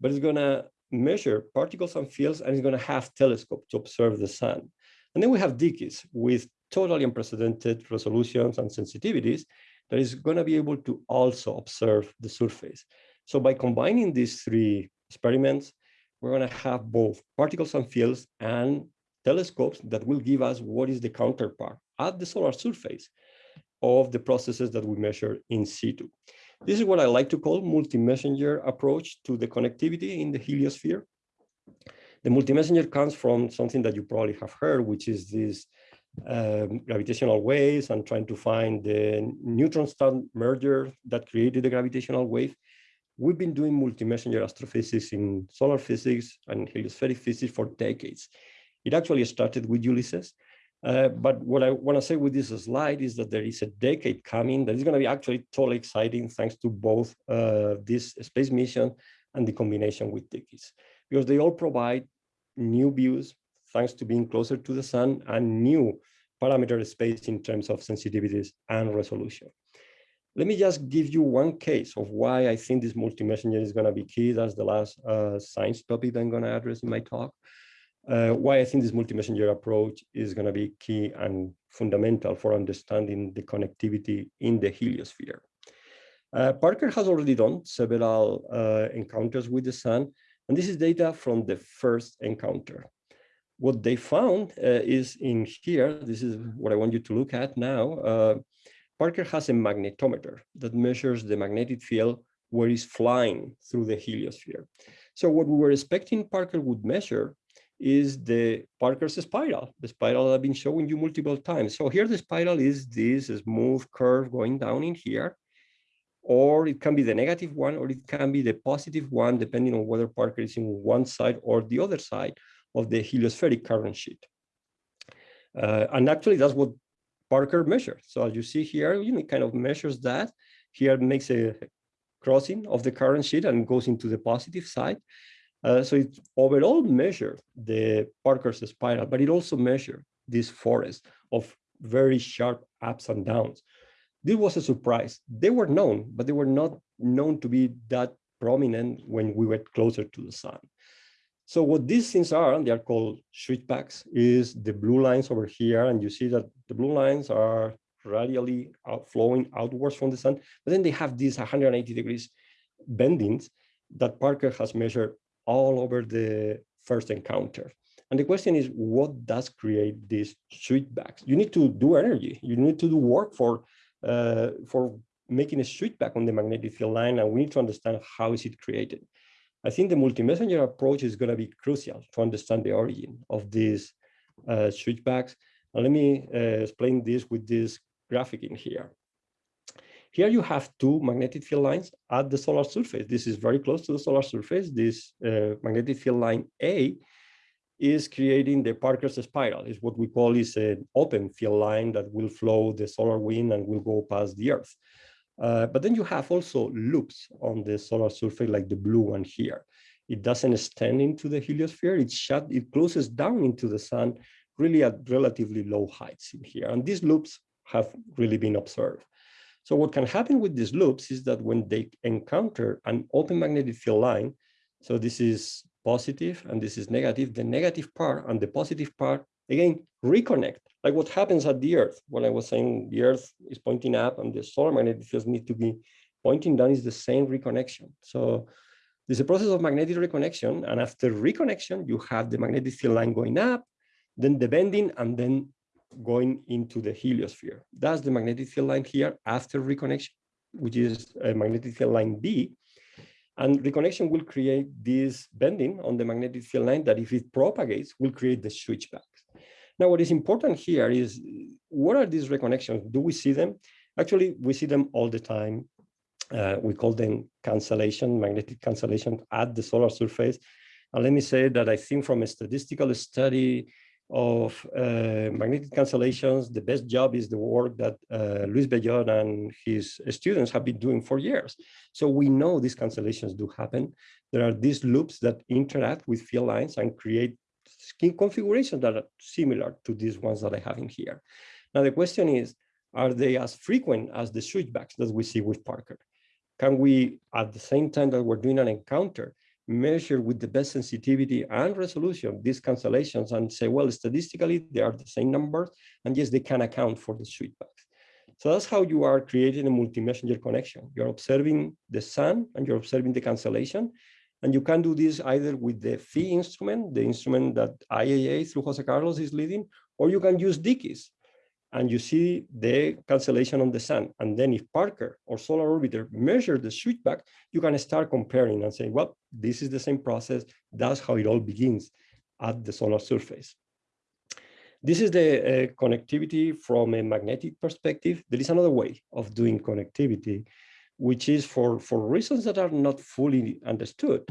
but it's going to measure particles and fields, and it's going to have telescope to observe the sun. And then we have DKIST with totally unprecedented resolutions and sensitivities that is going to be able to also observe the surface. So by combining these three experiments, we're going to have both particles and fields and telescopes that will give us what is the counterpart at the solar surface of the processes that we measure in situ. This is what I like to call multi-messenger approach to the connectivity in the heliosphere. The multi-messenger comes from something that you probably have heard, which is these um, gravitational waves and trying to find the neutron star merger that created the gravitational wave. We've been doing multi-messenger astrophysics in solar physics and heliospheric physics for decades. It actually started with Ulysses. Uh, but what I want to say with this slide is that there is a decade coming that is going to be actually totally exciting thanks to both uh, this space mission and the combination with DKIST, because they all provide new views thanks to being closer to the sun and new parameter space in terms of sensitivities and resolution. Let me just give you one case of why I think this multi-messenger is going to be key. That's the last uh, science topic that I'm going to address in my talk. Uh, why I think this multi-messenger approach is going to be key and fundamental for understanding the connectivity in the heliosphere. Uh, Parker has already done several uh, encounters with the sun, and this is data from the first encounter. What they found uh, is in here, this is what I want you to look at now. Parker has a magnetometer that measures the magnetic field where it's flying through the heliosphere. So what we were expecting Parker would measure is the Parker's spiral, the spiral I've been showing you multiple times. So here the spiral is this smooth curve going down in here, or it can be the negative one, or it can be the positive one, depending on whether Parker is in one side or the other side of the heliospheric current sheet. Uh, and actually that's what Parker measures. So as you see here, you know, it kind of measures that. Here makes a crossing of the current sheet and goes into the positive side. Uh, so it overall measures the Parker's spiral, but it also measures this forest of very sharp ups and downs. This was a surprise. They were known, but they were not known to be that prominent when we were closer to the sun. So what these things are, they are called switchbacks, is the blue lines over here. And you see that the blue lines are radially out flowing outwards from the sun, but then they have these 180 degrees bendings that Parker has measured all over the first encounter. And the question is, what does create these switchbacks? You need to do energy. You need to do work for, uh, for making a switchback on the magnetic field line, and we need to understand how is it created. I think the multi-messenger approach is going to be crucial to understand the origin of these uh, switchbacks. And let me uh, explain this with this graphic in here. Here you have two magnetic field lines at the solar surface. This is very close to the solar surface. This uh, magnetic field line A is creating the Parker's spiral. Is what we call is an open field line that will flow the solar wind and will go past the Earth. Uh, but then you have also loops on the solar surface, like the blue one here. It doesn't extend into the heliosphere. It shut, it closes down into the sun, really at relatively low heights in here. And these loops have really been observed. So what can happen with these loops is that when they encounter an open magnetic field line, so this is positive and this is negative, the negative part and the positive part, again, reconnect like what happens at the Earth. When I was saying the Earth is pointing up and the solar magnetic fields need to be pointing down is the same reconnection. So there's a process of magnetic reconnection. And after reconnection, you have the magnetic field line going up, then the bending, and then going into the heliosphere. That's the magnetic field line here after reconnection, which is a magnetic field line B. And reconnection will create this bending on the magnetic field line that if it propagates, will create the switchback. Now, what is important here is what are these reconnections? Do we see them? Actually, we see them all the time. Uh, we call them cancellation, magnetic cancellation at the solar surface. And let me say that I think from a statistical study of uh, magnetic cancellations, the best job is the work that uh, Luis Bellot and his students have been doing for years. So we know these cancellations do happen. There are these loops that interact with field lines and create skin configurations that are similar to these ones that I have in here. Now, the question is, are they as frequent as the switchbacks that we see with Parker? Can we, at the same time that we're doing an encounter, measure with the best sensitivity and resolution these cancellations and say, well, statistically, they are the same numbers, and yes, they can account for the switchbacks. So that's how you are creating a multi-messenger connection. You're observing the sun and you're observing the cancellation, and you can do this either with the PHI instrument, the instrument that IAA through Jose Carlos is leading, or you can use DKIST. And you see the cancellation on the sun. And then if Parker or Solar Orbiter measure the switchback, you can start comparing and say, well, this is the same process. That's how it all begins at the solar surface. This is the uh, connectivity from a magnetic perspective. There is another way of doing connectivity, which is for, for reasons that are not fully understood.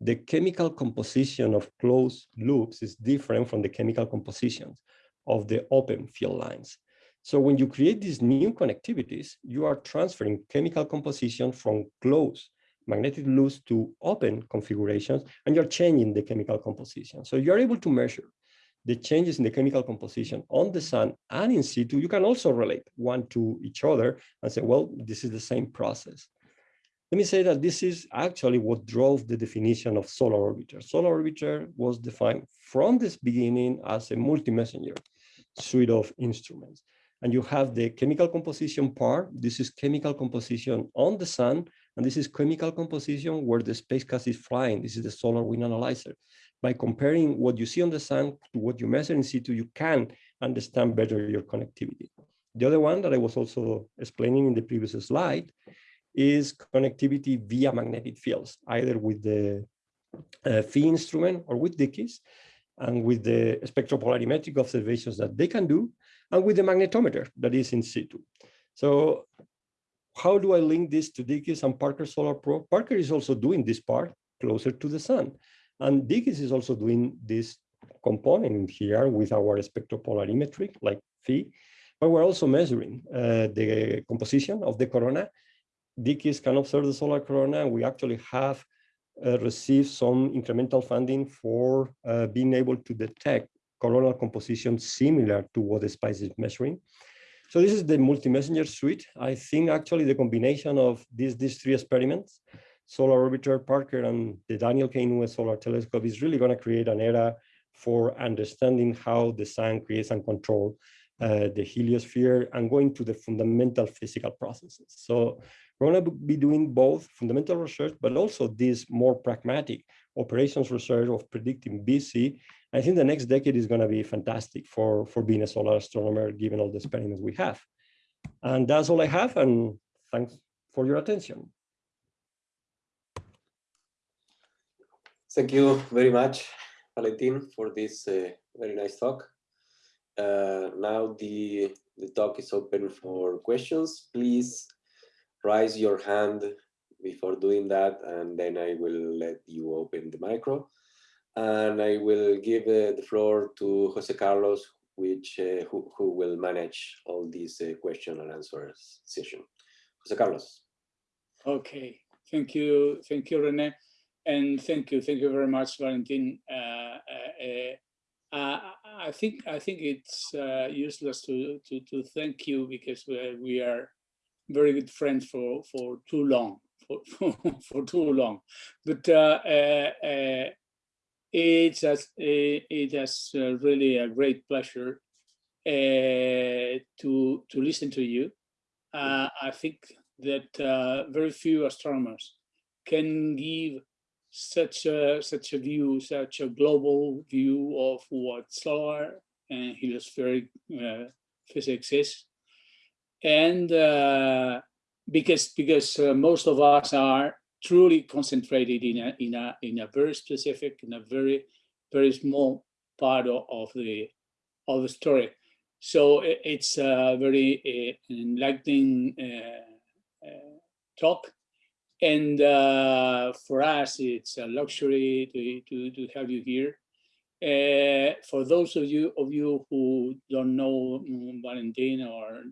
The chemical composition of closed loops is different from the chemical compositions of the open field lines. So when you create these new connectivities, you are transferring chemical composition from closed magnetic loops to open configurations, and you're changing the chemical composition. So you're able to measure the changes in the chemical composition on the sun and in situ, you can also relate one to each other and say, well, this is the same process. Let me say that this is actually what drove the definition of solar orbiter. Solar orbiter was defined from this beginning as a multi-messenger suite of instruments. And you have the chemical composition part. This is chemical composition on the sun. And this is chemical composition where the spacecraft is flying. This is the solar wind analyzer. By comparing what you see on the sun to what you measure in situ, you can understand better your connectivity. The other one that I was also explaining in the previous slide is connectivity via magnetic fields, either with the uh, PHI instrument or with DKIST, and with the spectropolarimetric observations that they can do, and with the magnetometer that is in situ. So how do I link this to DKIST and Parker Solar Probe? Parker is also doing this part closer to the sun. And DKIST is also doing this component here with our spectropolarimetric, like PHI, but we're also measuring uh, the composition of the corona DKIST can observe the solar corona, we actually have uh, received some incremental funding for uh, being able to detect coronal composition similar to what the SPICE is measuring. So this is the multi-messenger suite. I think actually the combination of these, these three experiments, Solar Orbiter, Parker, and the Daniel K. Inouye Solar Telescope is really going to create an era for understanding how the sun creates and controls uh, the heliosphere and going to the fundamental physical processes. So we're going to be doing both fundamental research, but also this more pragmatic operations research of predicting Bz. I think the next decade is going to be fantastic for, for being a solar astronomer, given all the experiments we have. And that's all I have, and thanks for your attention. Thank you very much, Valentin, for this uh, very nice talk. Uh, now the, the talk is open for questions. Please raise your hand before doing that, and then I will let you open the micro. And I will give uh, the floor to Jose Carlos, which uh, who, who will manage all these uh, question and answers session. Jose Carlos. Okay, thank you, thank you, Rene, and thank you, thank you very much, Valentin. Uh, uh, uh, I think I think it's useless to, to to thank you because we, we are very good friends for for too long for for, *laughs* for too long but uh, uh, uh, it's as it is really a great pleasure uh, to to listen to you uh, i think that uh, very few astronomers can give such a such a view such a global view of what solar and heliospheric physics is. And uh, because because uh, most of us are truly concentrated in a in a in a very specific in a very very small part of, of the of the story. So it's a very uh, enlightening uh, uh, talk and uh, for us it's a luxury to, to, to have you here uh, for those of you of you who don't know mm, Valentin or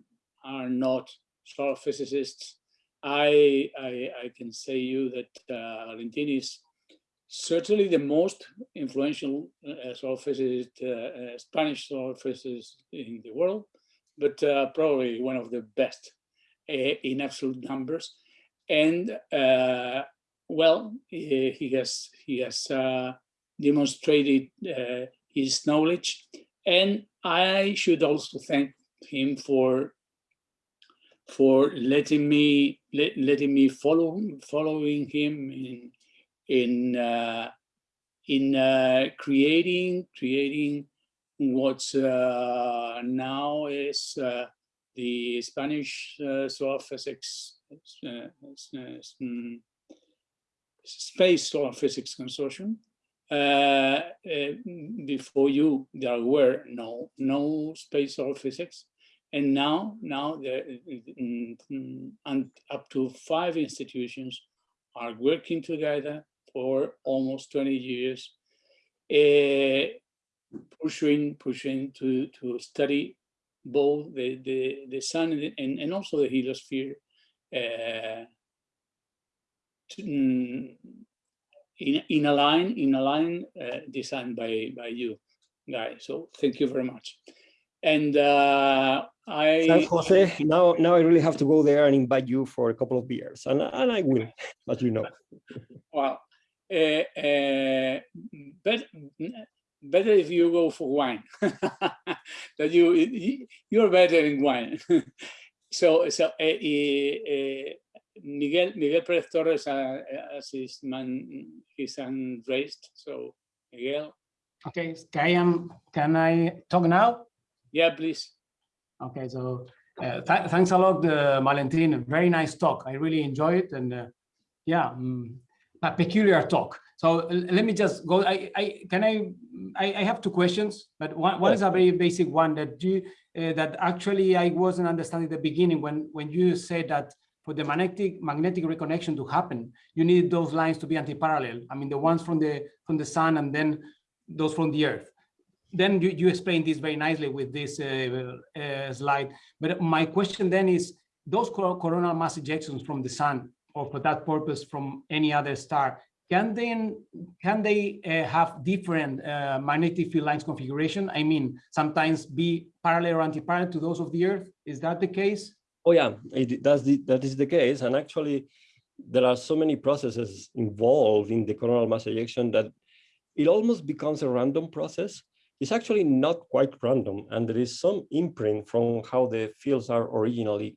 are not solar physicists, I, I, I can say you that uh, Valentin is certainly the most influential uh, solar physicist, uh, uh, Spanish solar physicist in the world, but uh, probably one of the best uh, in absolute numbers. And uh, well, he, has he has demonstrated his knowledge, and I should also thank him for for letting me let, letting me follow following him in in uh, in uh, creating creating what's uh, now is uh, the Spanish uh, physics uh, mm, space solar physics consortium. before you, there were no no space solar physics and now, now there, and up to five institutions are working together for almost 20 years, uh, pushing, pushing to, to study both the, the, the sun and, and also the heliosphere uh, in, in a line, in a line uh, designed by, by you. guy. So thank you very much. And uh, I Jose. Now, now I really have to go there and invite you for a couple of beers, and, and I will, as you know. *laughs* well, uh, uh, better, better if you go for wine. *laughs* that you you- you're better in wine. *laughs* so so uh, uh, Miguel Miguel Perez Torres uh, as his man his hand raised. So Miguel, Okay, can I, um, can I talk now? yeah, please. Okay, so uh, th- thanks a lot, uh, Valentin. Very nice talk. I really enjoy it, and uh, yeah, mm, a peculiar talk. So let me just go. I, I can I, I I have two questions, but one, one is a very basic one that you uh, that actually I wasn't understanding at the beginning when when you said that for the magnetic magnetic reconnection to happen, you need those lines to be anti-parallel. I mean, the ones from the from the sun and then those from the earth then you, you explained this very nicely with this uh, uh, slide. But my question then is, those coronal mass ejections from the sun, or for that purpose from any other star, can they can they uh, have different uh, magnetic field lines configuration? I mean, sometimes be parallel or anti-parallel to those of the Earth. Is that the case? Oh yeah, it, that's the, that is the case. And actually, there are so many processes involved in the coronal mass ejection that it almost becomes a random process. It's actually not quite random, and there is some imprint from how the fields are originally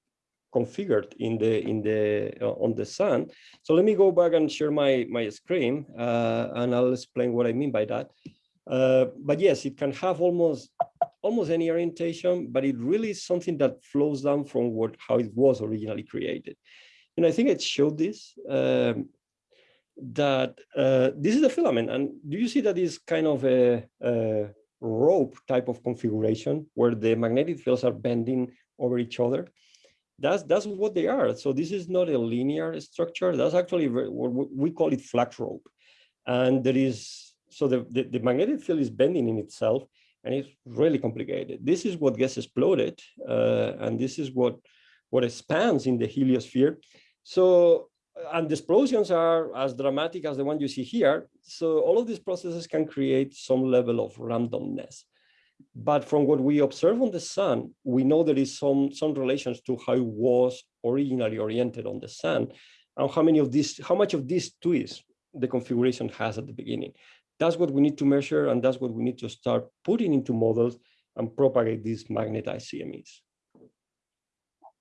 configured in the in the uh, on the sun. So let me go back and share my my screen, uh, and I'll explain what I mean by that. Uh, but yes, it can have almost almost any orientation, but it really is something that flows down from what how it was originally created. And I think it showed this um, that uh, this is the filament, and do you see that is kind of a, a rope type of configuration where the magnetic fields are bending over each other? That's that's what they are. So this is not a linear structure. That's actually what we call it flux rope, and there is so the, the the magnetic field is bending in itself and it's really complicated. This is what gets exploded, uh, and this is what what expands in the heliosphere. So, and the explosions are as dramatic as the one you see here. So all of these processes can create some level of randomness. But from what we observe on the sun, we know there is some, some relations to how it was originally oriented on the sun and how many of this, how much of this twist the configuration has at the beginning. That's what we need to measure, and that's what we need to start putting into models and propagate these magnetized CMEs.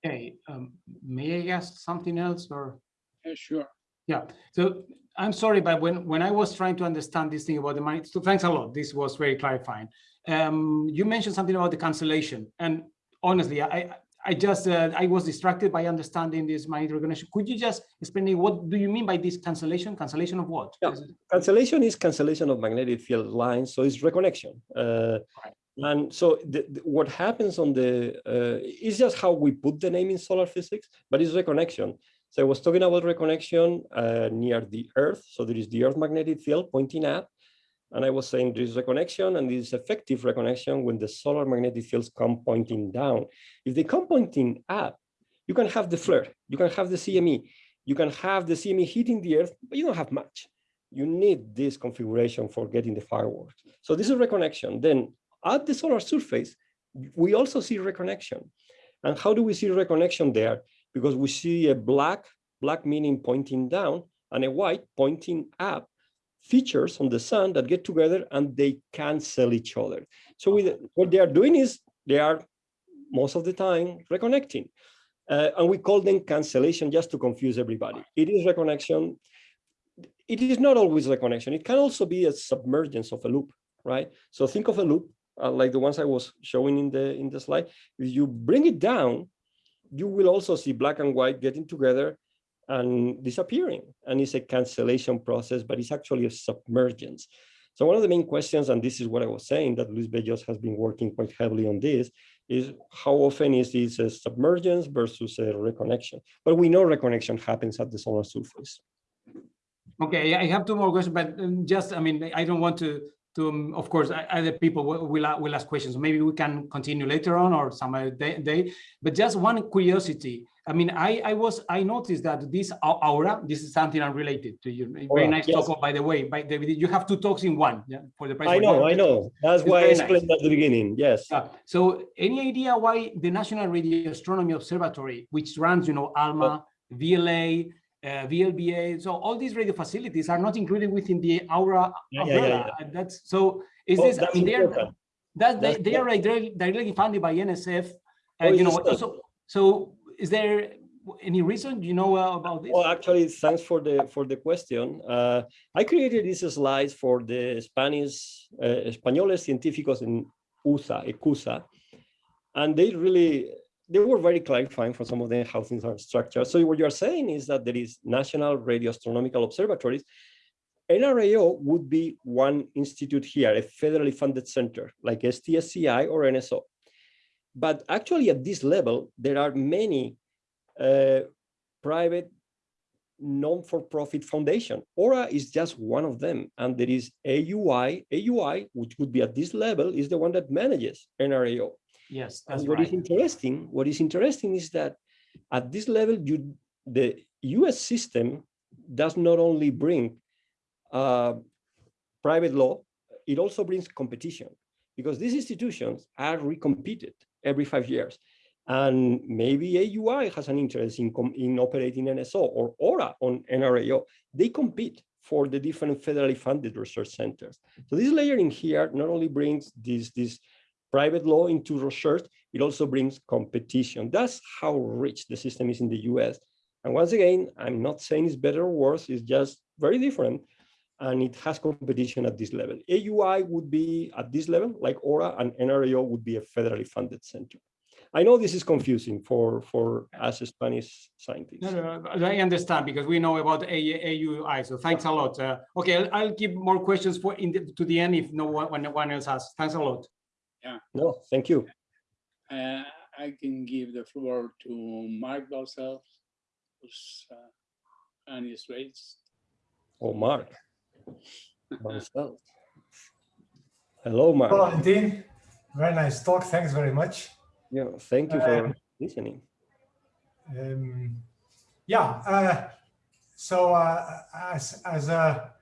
Okay, um, may I ask something else or? Yeah, sure. Yeah, so I'm sorry, but when, when I was trying to understand this thing about the money, so thanks a lot. This was very clarifying. Um, you mentioned something about the cancellation and honestly, I, I just, uh, I was distracted by understanding this magnetic recognition. Could you just explain me what do you mean by this cancellation? Cancellation of what? Yeah. Cancellation is cancellation of magnetic field lines, so it's reconnection. Uh, Right. and so the, the- what happens on the, uh, is just how we put the name in solar physics, but it's reconnection. So I was talking about reconnection uh, near the Earth. So there is the Earth magnetic field pointing up. And I was saying there is reconnection and this effective reconnection when the solar magnetic fields come pointing down. If they come pointing up, you can have the flare, you can have the CME, you can have the CME hitting the Earth, but you don't have much. You need this configuration for getting the fireworks. So this is reconnection. Then at the solar surface, we also see reconnection. And how do we see reconnection there? Because we see a black, black meaning pointing down, and a white pointing up features on the sun that get together and they cancel each other. So with, what they are doing is they are most of the time reconnecting. Uh, and we call them cancellation just to confuse everybody. It is reconnection. It is not always reconnection. It can also be a submergence of a loop, right? So think of a loop uh, like the ones I was showing in the in the slide. If you bring it down, you will also see black and white getting together and disappearing. And it's a cancellation process, but it's actually a submergence. So one of the main questions, and this is what I was saying, that Luis Bellot has been working quite heavily on this, is how often is this a submergence versus a reconnection? But we know reconnection happens at the solar surface. Okay, I have two more questions, but um, just, I mean, I don't want to to, um, of course, other people will, will, ask questions. Maybe we can continue later on or some other day, day. But just one curiosity. I mean, I, I was, I noticed that this aura, this is something unrelated to you. Very Aura, nice yes. talk, by the way. By David, you have two talks in one, yeah, for the price. I know. I know. That's It's why I very nice. explained at the beginning. Yes. So any idea why the National Radio Astronomy Observatory, which runs, you know, ALMA, VLA, uh, VLBA, so all these radio facilities are not included within the Aura Yeah, yeah, yeah. That's so. Is Oh, this? I mean, they are that they, they are directly, directly funded by NSF. Oh, you know, so so is there any reason you know uh, about this? Well, actually, thanks for the for the question. Uh, I created these slides for the Spanish uh, Españoles Científicos en USA, ECUSA, and they really they were very clarifying for some of them how things are structured. So what you're saying is that there is National Radio Astronomical Observatories. NRAO would be one institute here, a federally funded center like STSCI or NSO. But actually at this level, there are many uh, private non-for-profit foundation. Aura is just one of them. And there is AUI. AUI, which would be at this level, is the one that manages NRAO. yes, that's And what is right. interesting, what is interesting is that at this level, you, the US system does not only bring uh, private law, it also brings competition because these institutions are recompeted every five years. And maybe AUI has an interest in, in operating NSO or ORA on NRAO. They compete for the different federally funded research centers. So this layering here not only brings this, this private law into research, it also brings competition. That's how rich the system is in the US. And once again, I'm not saying it's better or worse, it's just very different. And it has competition at this level. AUI would be at this level, like Aura, and NRAO would be a federally funded center. I know this is confusing for, for us Spanish scientists. No, no, no, I understand because we know about AUI, so thanks a lot. Uh, Okay, I'll- I'll keep more questions for in the, to the end if no one, when no one else has. Thanks a lot. Yeah. No, thank you. Uh, I can give the floor to Marc Balcells, whose uh, hand is raised. Oh, Mark. Marcel. Hello, Mark. Hello, Valentin. Very nice talk. Thanks very much. Yeah, thank you for Um, listening. Um, yeah. Uh, so, uh, as as a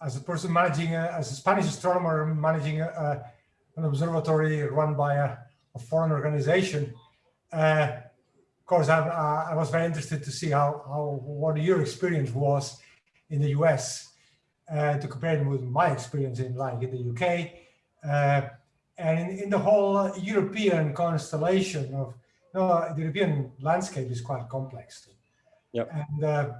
as a person managing a, as a Spanish astronomer managing a, a, an observatory run by a, foreign organization, uh, of course, I, I I was very interested to see how how what your experience was in the US uh, to compare it with my experience in like in the UK. Uh, and in, in the whole European constellation of no, the European landscape is quite complex. Yep. And uh,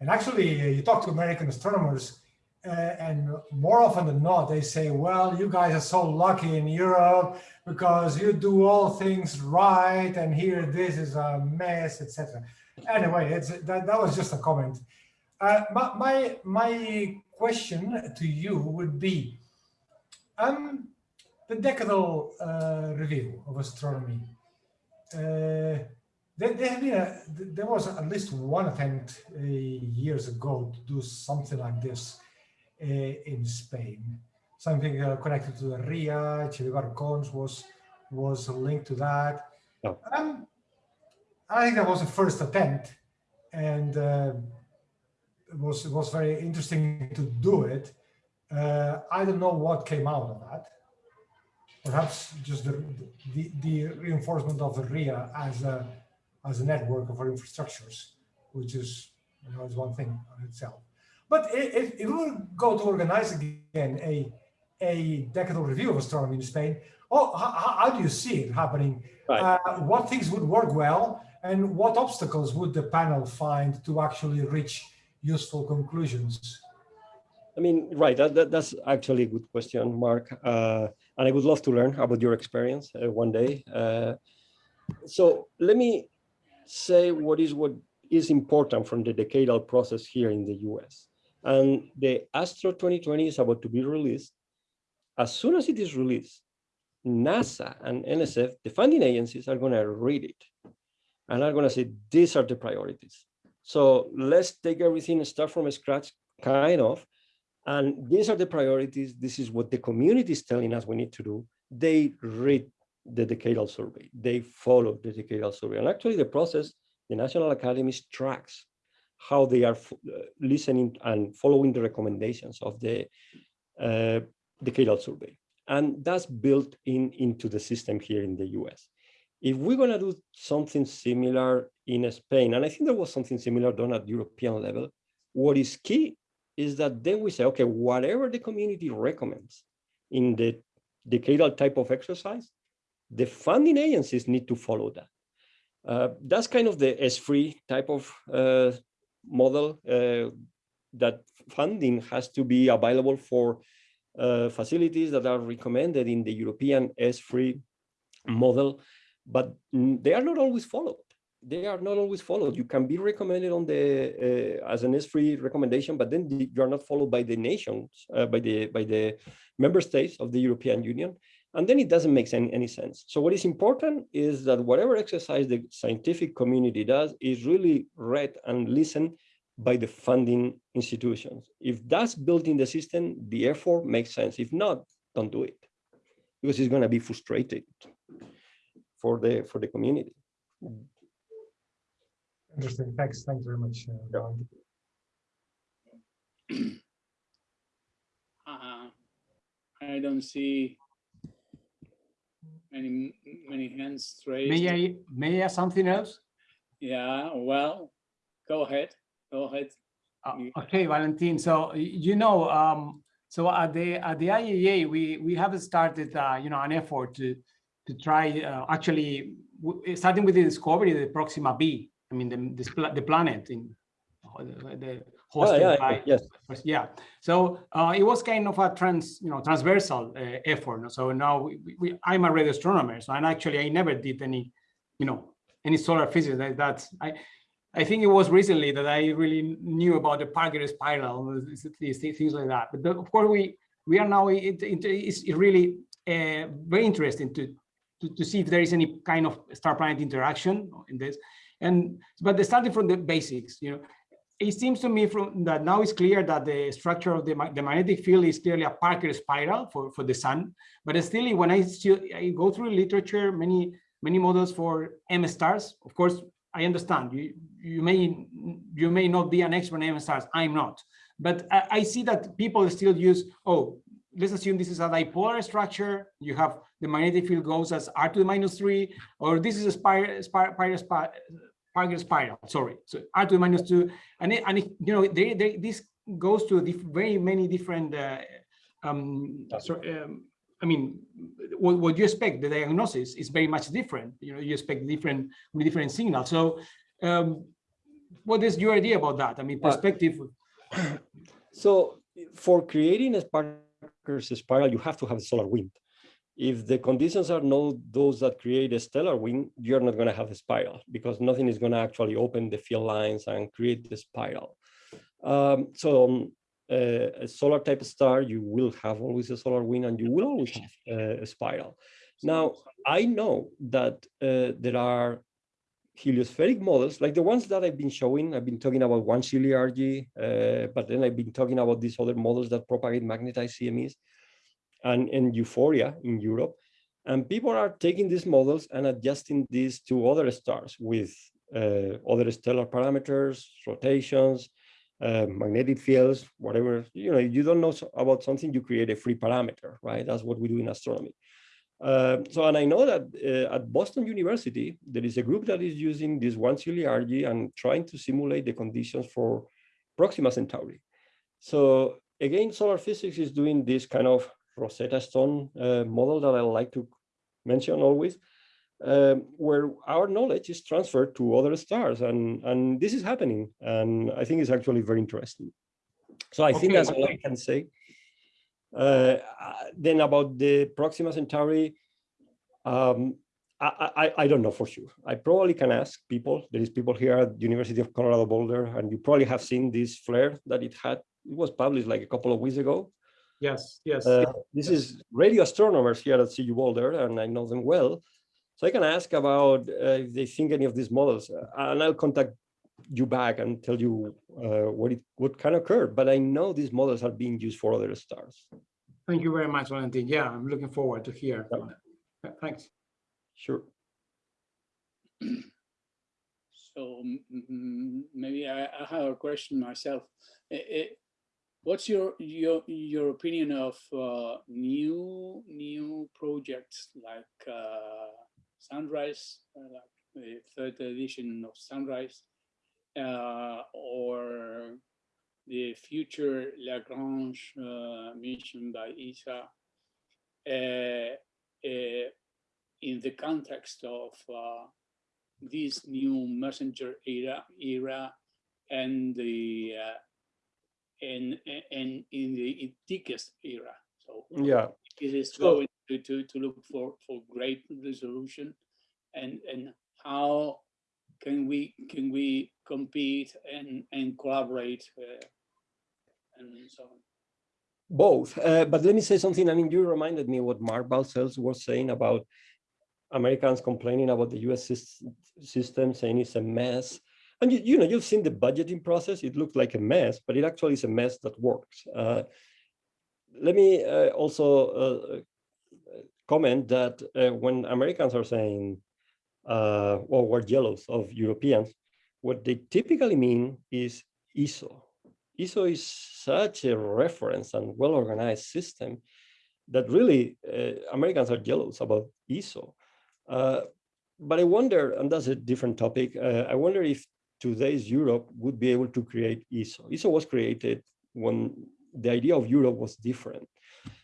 and actually, uh, you talk to American astronomers, uh, and more often than not, they say, "Well, you guys are so lucky in Europe because you do all things right, and here this is a mess, etc." Anyway, it's that, that was just a comment. Uh, my, my my question to you would be, um, the decadal uh, review of astronomy. Uh, there, there, a, there was at least one attempt uh, years ago to do something like this uh, in Spain. Something uh, connected to the RIA, Che Barcons was was linked to that. Oh. Um, I think that was the first attempt, and uh, was it was very interesting to do it. Uh, I don't know what came out of that. Perhaps just the, the, the reinforcement of the RIA as a as a network of our infrastructures, which is you know is one thing on itself. But if, if we were go to organize again a a decadal review of astronomy in Spain, oh, how, how do you see it happening? Right. Uh, what things would work well, and what obstacles would the panel find to actually reach useful conclusions? I mean, right, that, that, that's actually a good question, Mark. Uh, and I would love to learn about your experience uh, one day. Uh, so let me say what is what is important from the decadal process here in the US. And the Astro 2020 is about to be released. As soon as it is released, NASA and NSF, the funding agencies, are going to read it and are going to say, these are the priorities. So let's take everything and start from scratch, kind of, And these are the priorities. This is what the community is telling us we need to do. They read the decadal survey. They follow the decadal survey. And actually the process, the National Academies tracks how they are uh, listening and following the recommendations of the uh, decadal survey. And that's built in into the system here in the US. If we're going to do something similar in Spain, and I think there was something similar done at European level, what is key is that then we say, okay, whatever the community recommends in the decadal type of exercise, the funding agencies need to follow that. Uh, that's kind of the ESFRI type of uh, model uh, that funding has to be available for uh, facilities that are recommended in the European ESFRI model, but they are not always followed. They are not always followed. You can be recommended on the uh, as an ESFRI recommendation, but then you are not followed by the nations, uh, by the by the member states of the European Union, and then it doesn't make any, any sense. So what is important is that whatever exercise the scientific community does is really read and listened by the funding institutions. If that's built in the system, the effort makes sense. If not, don't do it because it's going to be frustrated for the for the community. Interesting. Thanks. Thanks very much. Uh, uh, I don't see many many hands raised. May I may I add something else? Yeah, well, go ahead. Go ahead. Uh, okay, Valentin. So you know, um, so at the at the IAA, we we have started, uh, you know, an effort to to try uh, actually starting with the discovery of the Proxima B. I mean, the this pla- the planet in uh, the, Oh, hosted yeah, by yes. Yeah, so uh, it was kind of a trans, you know, transversal uh, effort. So now we, we, I'm a radio astronomer, so and actually I never did any, you know, any solar physics. That, that's I, I think it was recently that I really knew about the Parker spiral, things like that. But of course, we we are now it, it, it's really uh, very interesting to, to to see if there is any kind of star-planet interaction in this. And but starting from the basics, you know, it seems to me from that now it's clear that the structure of the, the magnetic field is clearly a Parker spiral for, for the sun. But still, when I still I go through literature, many many models for M stars. Of course, I understand you you may you may not be an expert in M stars. I'm not, but I, I see that people still use oh. Let's assume this is a dipolar structure. You have the magnetic field goes as r to the minus three, or this is a spiral, spiral, spiral, Parker spiral, sorry. So R to the minus two, and it, and it, you know, they, they, this goes to very many different, uh, um, so, um, I mean, what, what you expect, the diagnosis is very much different. You know, you expect different, with different signals. So, um, what is your idea about that? I mean, perspective. *clears throat* So for creating a Parker's spiral, you have to have a solar wind. If the conditions are not those that create a stellar wind, you're not going to have a spiral because nothing is going to actually open the field lines and create the spiral. Um, so um, uh, a solar type star, you will have always a solar wind and you will always have uh, a spiral. Now, I know that uh, there are heliospheric models, like the ones that I've been showing. I've been talking about Wang-Sheeley-Arge, uh, but then I've been talking about these other models that propagate magnetized CMEs and, and EUHFORIA in Europe. And people are taking these models and adjusting these to other stars with uh, other stellar parameters, rotations, uh, magnetic fields, whatever. You know, you don't know about something, you create a free parameter, right? That's what we do in astronomy. Uh, so, and I know that uh, at Boston University, there is a group that is using this Wang-Sheeley-Arge and trying to simulate the conditions for Proxima Centauri. So again, solar physics is doing this kind of Rosetta Stone uh, model that I like to mention always, um, where our knowledge is transferred to other stars, and and this is happening, and I think it's actually very interesting. So I think that's all I can say. Uh, uh, then about the Proxima Centauri, um, I, I, I don't know for sure. I probably can ask people. There is people here at University of Colorado Boulder, and you probably have seen this flare that it had. It was published like a couple of weeks ago. Yes, yes. Uh, this is radio astronomers here at CU Boulder, and I know them well. So I can ask about uh, if they think any of these models, uh, and I'll contact you back and tell you uh, what it what can occur. But I know these models are being used for other stars. Thank you very much, Valentin. Yeah, I'm looking forward to hear. Yeah. Yeah, Thanks. Sure. So maybe I, I have a question myself. Eh, what's your your your opinion of uh, new new projects like uh, Sunrise, uh, like the third edition of Sunrise, uh, or the future Lagrange uh, mission by ESA? uh, in the context of this new messenger era era and the and and in the DKIST era. So Yeah. it is going to, to to look for for great resolution, and and how can we can we compete and and collaborate uh, and so on. Both, uh, but let me say something. I mean, you reminded me what Marc Balcells was saying about Americans complaining about the U.S. system, saying it's a mess. And you, you know, you've seen the budgeting process. It looks like a mess, but it actually is a mess that works. Uh, let me uh, also uh, comment that uh, when Americans are saying, uh, well, we're jealous of Europeans, what they typically mean is ESO. ESO is such a reference and well-organized system that really uh, Americans are jealous about ESO. Uh, but I wonder, and that's a different topic, uh, I wonder if today's Europe would be able to create ESO. ESO was created when the idea of Europe was different.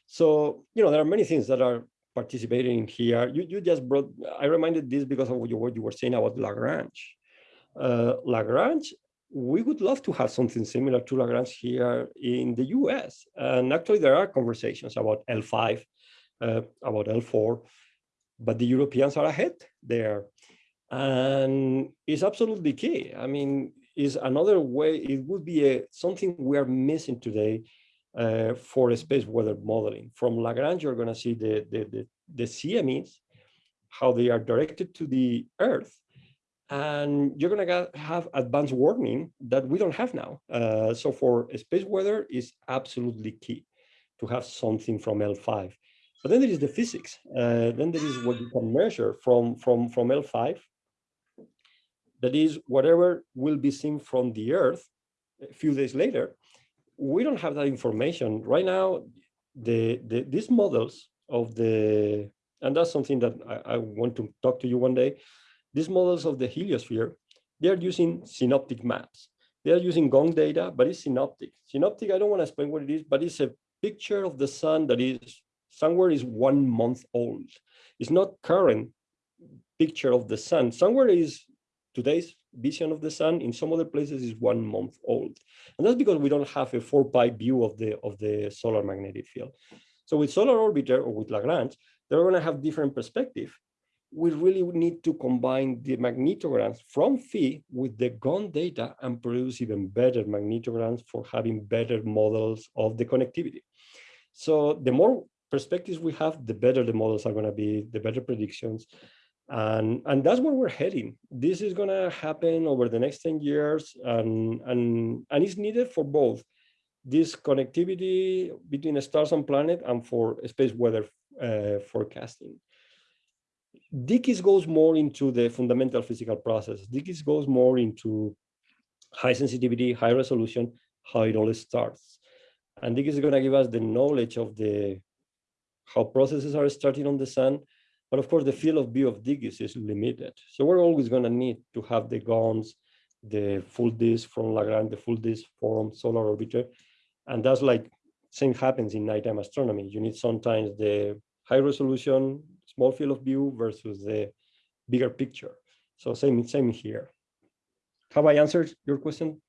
So, you know, there are many things that are participating here. You, you just brought, I reminded this because of what you, were saying about Lagrange. Uh, Lagrange, we would love to have something similar to Lagrange here in the US. And actually there are conversations about L5, uh, about L4, but the Europeans are ahead there. And it's absolutely key. I mean, is another way, it would be a, something we are missing today uh, for space weather modeling. From Lagrange, you're gonna see the, the, the, the CMEs, how they are directed to the Earth, and you're gonna have advanced warning that we don't have now. Uh, so for space weather is absolutely key to have something from L5. But then there is the physics. Uh, then there is what you can measure from, from, from L5. That is whatever will be seen from the Earth a few days later. We don't have that information. Right now, the, the these models of the, and that's something that I, I want to talk to you one day, these models of the heliosphere, they are using synoptic maps. They are using GONG data, but it's synoptic. Synoptic, I don't want to explain what it is, but it's a picture of the sun that is somewhere is one month old. It's not current picture of the sun. Somewhere is today's vision of the sun. In some other places is one month old. And that's because we don't have a four pi view of the, of the solar magnetic field. So with solar orbiter or with Lagrange, they're going to have different perspective we really need to combine the magnetograms from PHI with the GONG data and produce even better magnetograms for having better models of the connectivity. So the more perspectives we have, the better the models are going to be, the better predictions. And, and that's where we're heading. This is going to happen over the next 10 years, and, and, and it's needed for both this connectivity between stars and planet and for space weather uh, forecasting. DKIST goes more into the fundamental physical process. DKIST goes more into high sensitivity, high resolution, how it all starts. And DKIST is going to give us the knowledge of the how processes are starting on the sun. But of course, the field of view of DKIST is limited. So we're always going to need to have the GONGs, the full disk from Lagrange, the full disk from solar orbiter. And that's like same happens in nighttime astronomy. You need sometimes the high resolution, small field of view versus the bigger picture. So same, same here. Have I answered your question?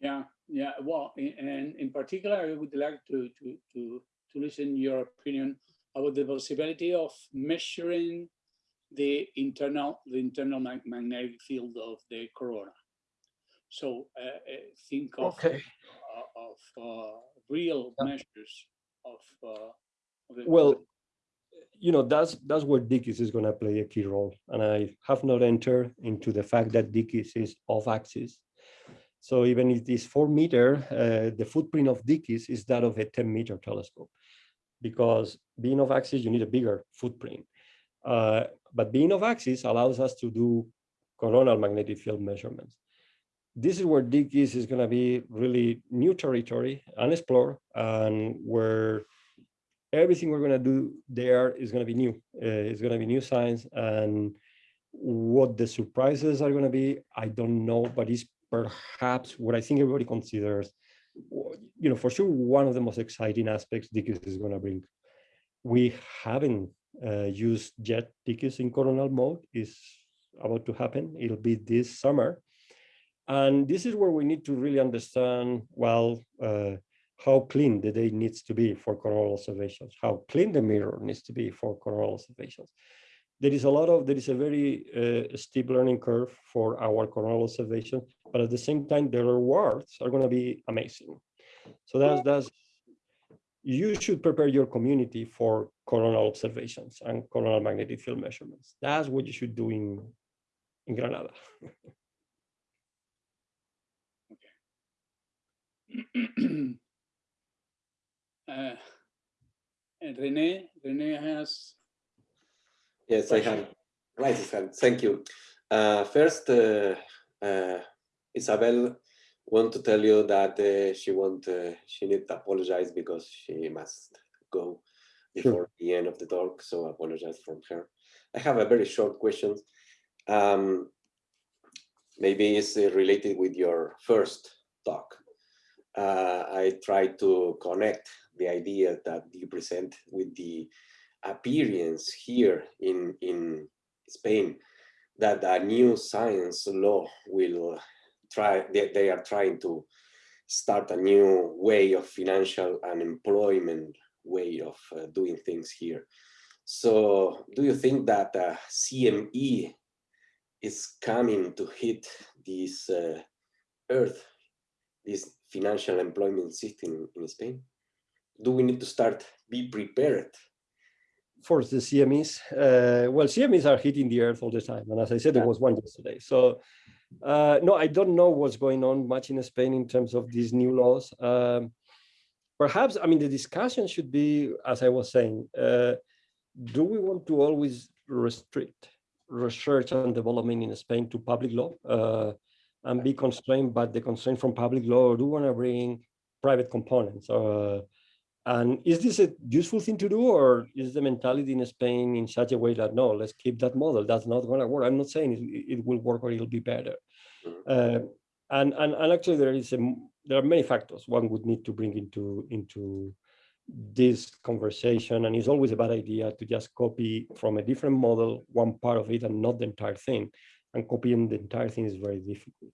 Yeah, yeah. Well, and in particular, I would like to to to to listen your opinion about the possibility of measuring the internal the internal mag- magnetic field of the corona. So uh, uh, think of Okay. uh, of uh, real measures of, uh, of the Well, you know, that's that's where DKIST is going to play a key role. And I have not entered into the fact that DKIST is off axis. So even if it is four meter, uh, the footprint of DKIST is that of a 10 meter telescope. Because being off axis, you need a bigger footprint. Uh, but being off axis allows us to do coronal magnetic field measurements. This is where DKIST is going to be really new territory, unexplored, and where everything we're going to do there is going to be new. Uh, it's going to be new science, and what the surprises are going to be, I don't know, but it's perhaps what I think everybody considers, you know, for sure, one of the most exciting aspects DKIST is going to bring. We haven't uh, used yet DKIST in coronal mode is about to happen. It'll be this summer. And this is where we need to really understand, well, uh, how clean the day needs to be for coronal observations, how clean the mirror needs to be for coronal observations. There is a lot of, there is a very uh, steep learning curve for our coronal observation, but at the same time, the rewards are going to be amazing. So that's, that's, you should prepare your community for coronal observations and coronal magnetic field measurements. That's what you should do in, in Granada. *clears throat* uh, and Rene, Rene has. Yes, I have raised his hand. Thank you. Uh, first, uh, uh, Isabel want to tell you that uh, she want uh, she need to apologize because she must go before sure. the end of the talk. So apologize from her. I have a very short question. Um, maybe it's uh, related with your first talk. Uh, I try to connect the idea that you present with the appearance here in, in Spain that a new science law will try, they, they are trying to start a new way of financial and employment way of uh, doing things here. So do you think that uh, CME is coming to hit this uh, earth, this financial employment system in Spain? Do we need to start be prepared? For the CMEs, uh, well, CMEs are hitting the earth all the time. And as I said, there was one yesterday. So uh, no, I don't know what's going on much in Spain in terms of these new laws. Um, perhaps, I mean, the discussion should be, as I was saying, uh, do we want to always restrict research and development in Spain to public law uh, and be constrained by the constraint from public law, or do we want to bring private components? Uh, and is this a useful thing to do, or is the mentality in Spain in such a way that no, let's keep that model? That's not going to work. I'm not saying it, it, will work or it'll be better. Uh, and, and and actually, there is a there are many factors one would need to bring into into this conversation, and it's always a bad idea to just copy from a different model one part of it and not the entire thing. And copying the entire thing is very difficult.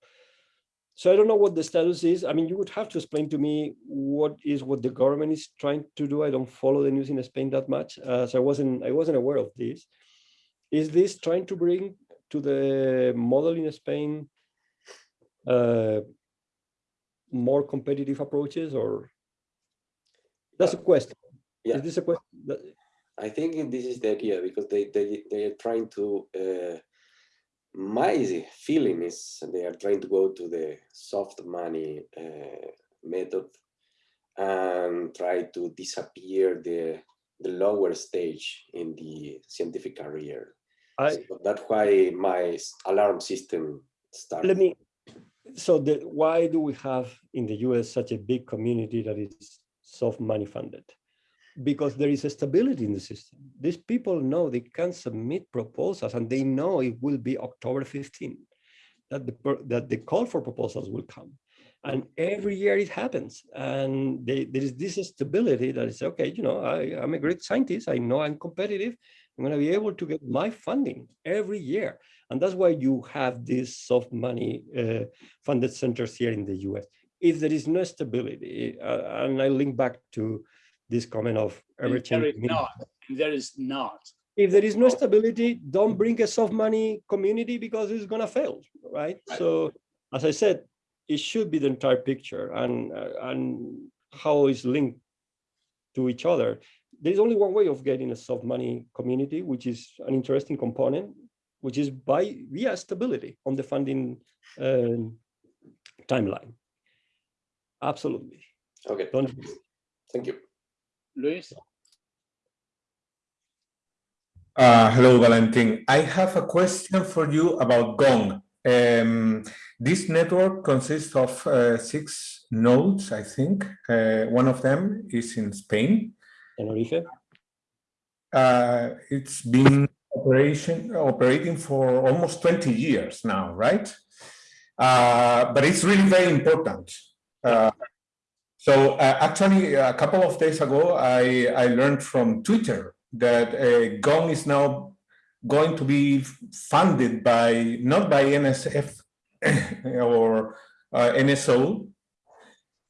So I don't know what the status is. I mean, you would have to explain to me what is what the government is trying to do. I don't follow the news in Spain that much, uh, so I wasn't I wasn't aware of this. Is this trying to bring to the model in Spain uh, more competitive approaches, or that's a question? Yeah. Is this a question? I think this is the idea because they they they are trying to. Uh, my feeling is they are trying to go to the soft money uh, method and try to disappear the the lower stage in the scientific career. I, so that's why my alarm system started. Let me. So the, why do we have in the U.S. such a big community that is soft money funded? Because there is a stability in the system. These people know they can submit proposals and they know it will be October 15, that the, that the call for proposals will come. And every year it happens. And they, there is this stability that is, okay, you know, I, I'm a great scientist. I know I'm competitive. I'm going to be able to get my funding every year. And that's why you have these soft money uh, funded centers here in the US. If there is no stability, uh, and I link back to this comment of everything. changing. There is not. There is not. If there is no stability, don't bring a soft money community because it's going to fail, right? right? So, as I said, it should be the entire picture and uh, and how it's linked to each other. There's only one way of getting a soft money community, which is an interesting component, which is by via stability on the funding uh, timeline. Absolutely. Okay, Don't thank you. Luis? Uh, hello, Valentin. I have a question for you about Gong. Um, this network consists of uh, six nodes, I think. Uh, one of them is in Spain. Tenerife. Uh, it's been operation operating for almost 20 years now, right? Uh, but it's really very important. So uh, actually, a couple of days ago, I, I learned from Twitter that uh, Gong is now going to be funded by, not by NSF *laughs* or uh, NSO.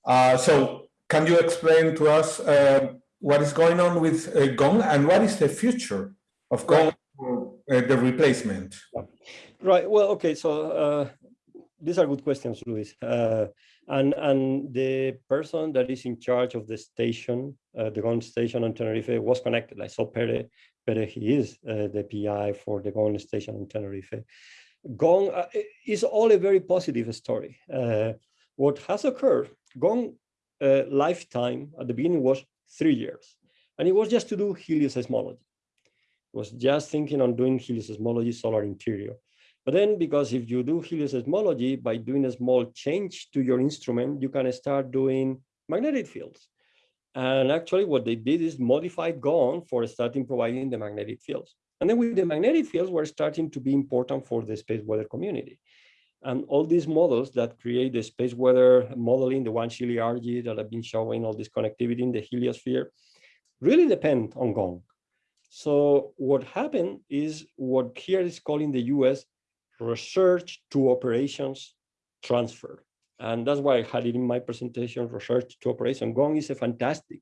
Uh, so can you explain to us uh, what is going on with uh, Gong and what is the future of Gong, uh, the replacement? Right. Well, okay. So uh, these are good questions, Luis. And and the person that is in charge of the station, uh, the GONG station on Tenerife, was connected. I saw Pere. Pere, he is uh, the PI for the GONG station on Tenerife. GONG uh, is all a very positive story. Uh, what has occurred, GONG uh, lifetime at the beginning was three years, and it was just to do helioseismology. It was just thinking on doing helioseismology solar interior. But then because if you do helioseismology, by doing a small change to your instrument, you can start doing magnetic fields. And actually what they did is modified GONG for starting providing the magnetic fields. And then with the magnetic fields were starting to be important for the space weather community. And all these models that create the space weather modeling, the Wang-Sheeley-Arge that I've been showing, all this connectivity in the heliosphere, really depend on GONG. So what happened is what here is called in the US research to operations transfer. And that's why I had it in my presentation, research to operation. Gong is a fantastic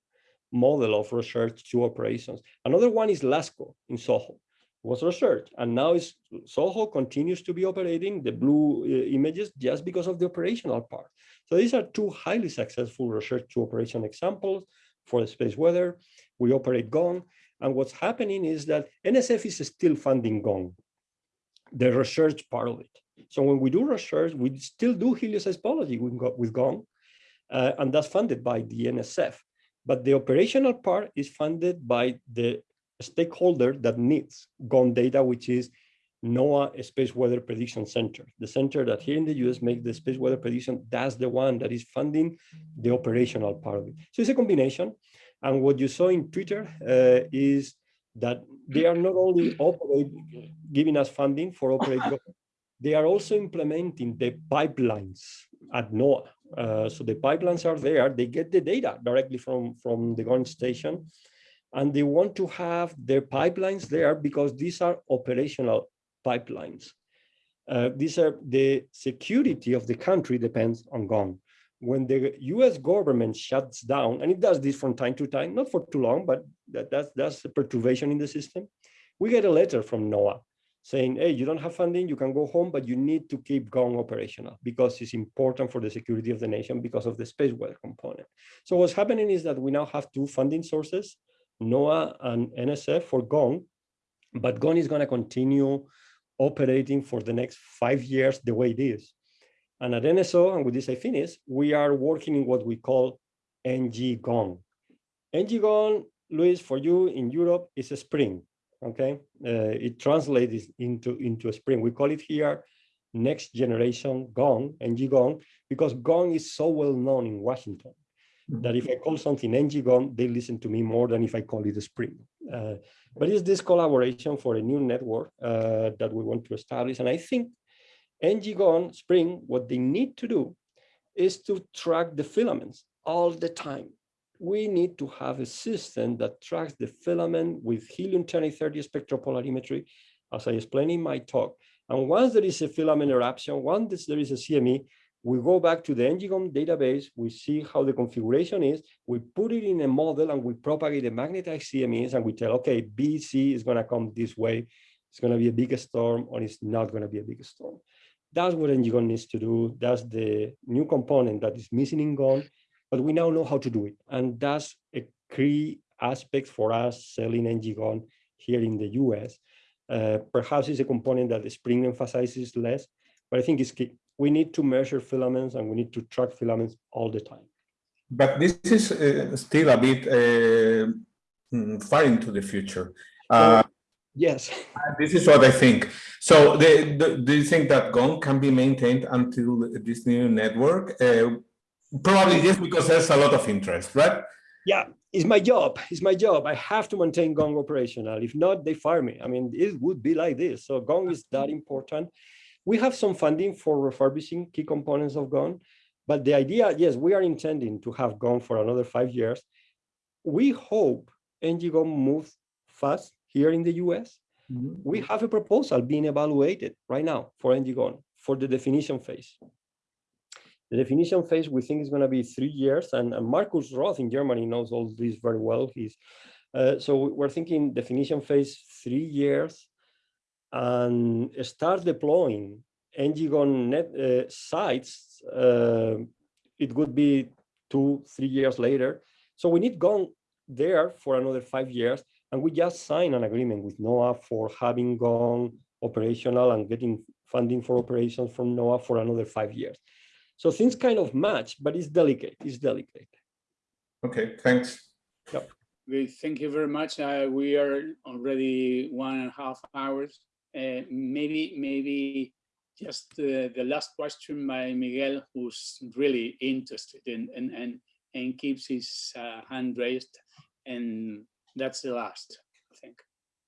model of research to operations. Another one is LASCO in Soho, was research. And now is Soho continues to be operating the blue uh, images just because of the operational part. So these are two highly successful research to operation examples for the space weather. We operate Gong. And what's happening is that NSF is still funding GONG the research part of it. So when we do research, we still do helioseismology with, with GONG, uh, and that's funded by the NSF. But the operational part is funded by the stakeholder that needs GONG data, which is NOAA Space Weather Prediction Center. The center that here in the US makes the space weather prediction, that's the one that is funding the operational part of it. So it's a combination. And what you saw in Twitter uh, is that they are not only *clears throat* operate, giving us funding for operate, they are also implementing the pipelines at NOAA. Uh, so the pipelines are there, they get the data directly from, from the ground station, and they want to have their pipelines there because these are operational pipelines. Uh, these are the security of the country depends on GONG when the US government shuts down, and it does this from time to time, not for too long, but that, that's, that's a perturbation in the system, we get a letter from NOAA saying, hey, you don't have funding, you can go home, but you need to keep going operational because it's important for the security of the nation because of the space weather component. So what's happening is that we now have two funding sources, NOAA and NSF for GONG, but GONG is gonna continue operating for the next five years the way it is. And at NSO, and with this I finish, we are working in what we call NG-GONG. NG-GONG, Luis, for you in Europe is a spring, okay? Uh, it translates into, into a spring. We call it here next generation GONG, NG-GONG, because GONG is so well known in Washington that if I call something NG-GONG, they listen to me more than if I call it a spring. Uh, but it's this collaboration for a new network uh, that we want to establish. And I think NG-GONG Spring, what they need to do is to track the filaments all the time. We need to have a system that tracks the filament with helium-230 spectropolarimetry, as I explained in my talk. And once there is a filament eruption, once there is a CME, we go back to the NG-GONG database, we see how the configuration is, we put it in a model and we propagate the magnetized CMEs and we tell, okay, Bz is gonna come this way, it's gonna be a big storm or it's not gonna be a big storm. That's what NG-GONG needs to do. That's the new component that is missing in GONG, but we now know how to do it. And that's a key aspect for us selling NG-GONG here in the US. Uh, perhaps it's a component that the Spring emphasizes less, but I think it's key. We need to measure filaments and we need to track filaments all the time. But this is uh, still a bit uh, mm, far into the future. Uh, Yes. this is what I think. So, the, the, do you think that GONG can be maintained until this new network? Uh, probably yes, because there's a lot of interest, right? Yeah, it's my job. It's my job. I have to maintain Gong operational. If not, they fire me. I mean, it would be like this. So Gong is that important. We have some funding for refurbishing key components of Gong, but the idea, yes, we are intending to have Gong for another five years. We hope NG-GONG moves fast here in the US. We have a proposal being evaluated right now for NG-GONG for the definition phase. The definition phase we think is going to be three years, and, and Markus Roth in Germany knows all this very well. He's uh, so we're thinking definition phase three years, and start deploying NG-GONG net uh, sites. Uh, it would be two, three years later. So we need Gong there for another five years, and we just signed an agreement with NOAA for having GONG operational and getting funding for operations from NOAA for another five years. So things kind of match, but it's delicate. It's delicate. Okay, thanks. Yep. We thank you very much. Uh, we are already one and a half hours. Uh, maybe, maybe just uh, the last question by Miguel, who's really interested in and and and keeps his uh, hand raised, and that's the last, I think.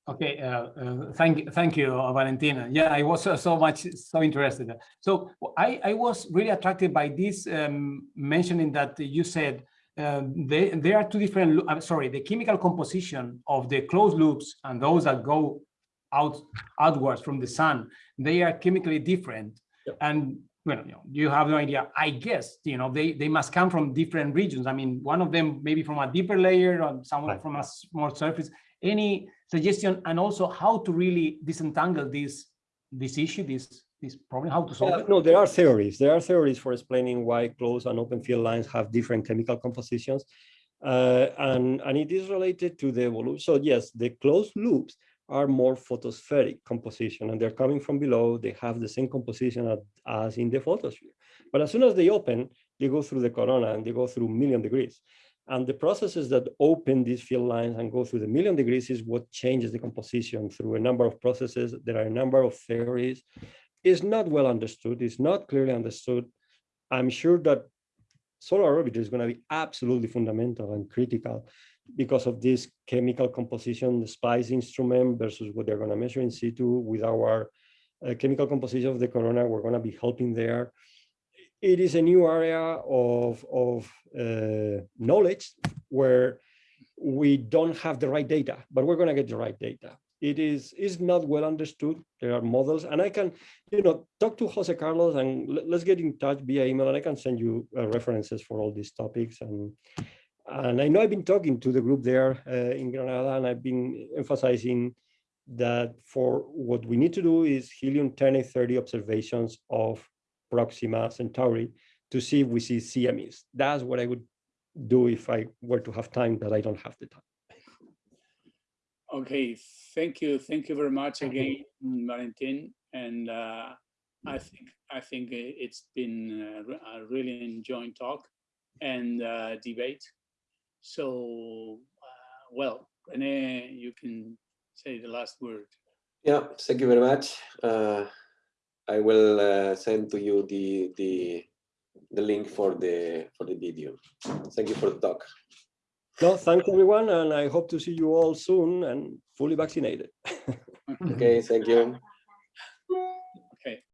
Okay, uh, uh, thank thank you, uh, Valentina. Yeah, I was so, so much so interested. So I I was really attracted by this um, mentioning that you said uh, they there are two different. I'm sorry, the chemical composition of the closed loops and those that go out outwards from the sun, they are chemically different. Yep. And well, you, know, you have no idea. I guess you know they they must come from different regions. I mean, one of them maybe from a deeper layer, or someone Right. from a more surface. Any suggestion, and also how to really disentangle this this issue, this this problem, how to solve Yeah, it? no, there are theories. There are theories for explaining why closed and open field lines have different chemical compositions. Uh, and, and it is related to the evolution. So yes, the closed loops are more photospheric composition and they're coming from below. They have the same composition as, in the photosphere. But as soon as they open, they go through the corona and they go through million degrees. And the processes that open these field lines and go through the million degrees is what changes the composition through a number of processes. There are a number of theories. It's not well understood. It's not clearly understood. I'm sure that solar orbit is going to be absolutely fundamental and critical because of this chemical composition, the SPICE instrument versus what they're going to measure in situ with our uh, chemical composition of the corona. We're going to be helping there. It is a new area of, of uh, knowledge where we don't have the right data, but we're going to get the right data. It is is not well understood. There are models, and I can, you know, talk to Jose Carlos and let- let's get in touch via email, and I can send you uh, references for all these topics. And and I know I've been talking to the group there uh, in Granada, and I've been emphasizing that for what we need to do is helium 10830 observations of Proxima Centauri to see if we see CMEs. That's what I would do if I were to have time, but I don't have the time. Okay, thank you, thank you very much again, Valentin. And uh, I think I think it's been a a really enjoying talk and uh, debate. So, uh, well, Rene, you can say the last word. Yeah, thank you very much. Uh, I will uh, send to you the the the link for the for the video. Thank you for the talk. No, thanks everyone, and I hope to see you all soon and fully vaccinated. *laughs* Okay, thank you.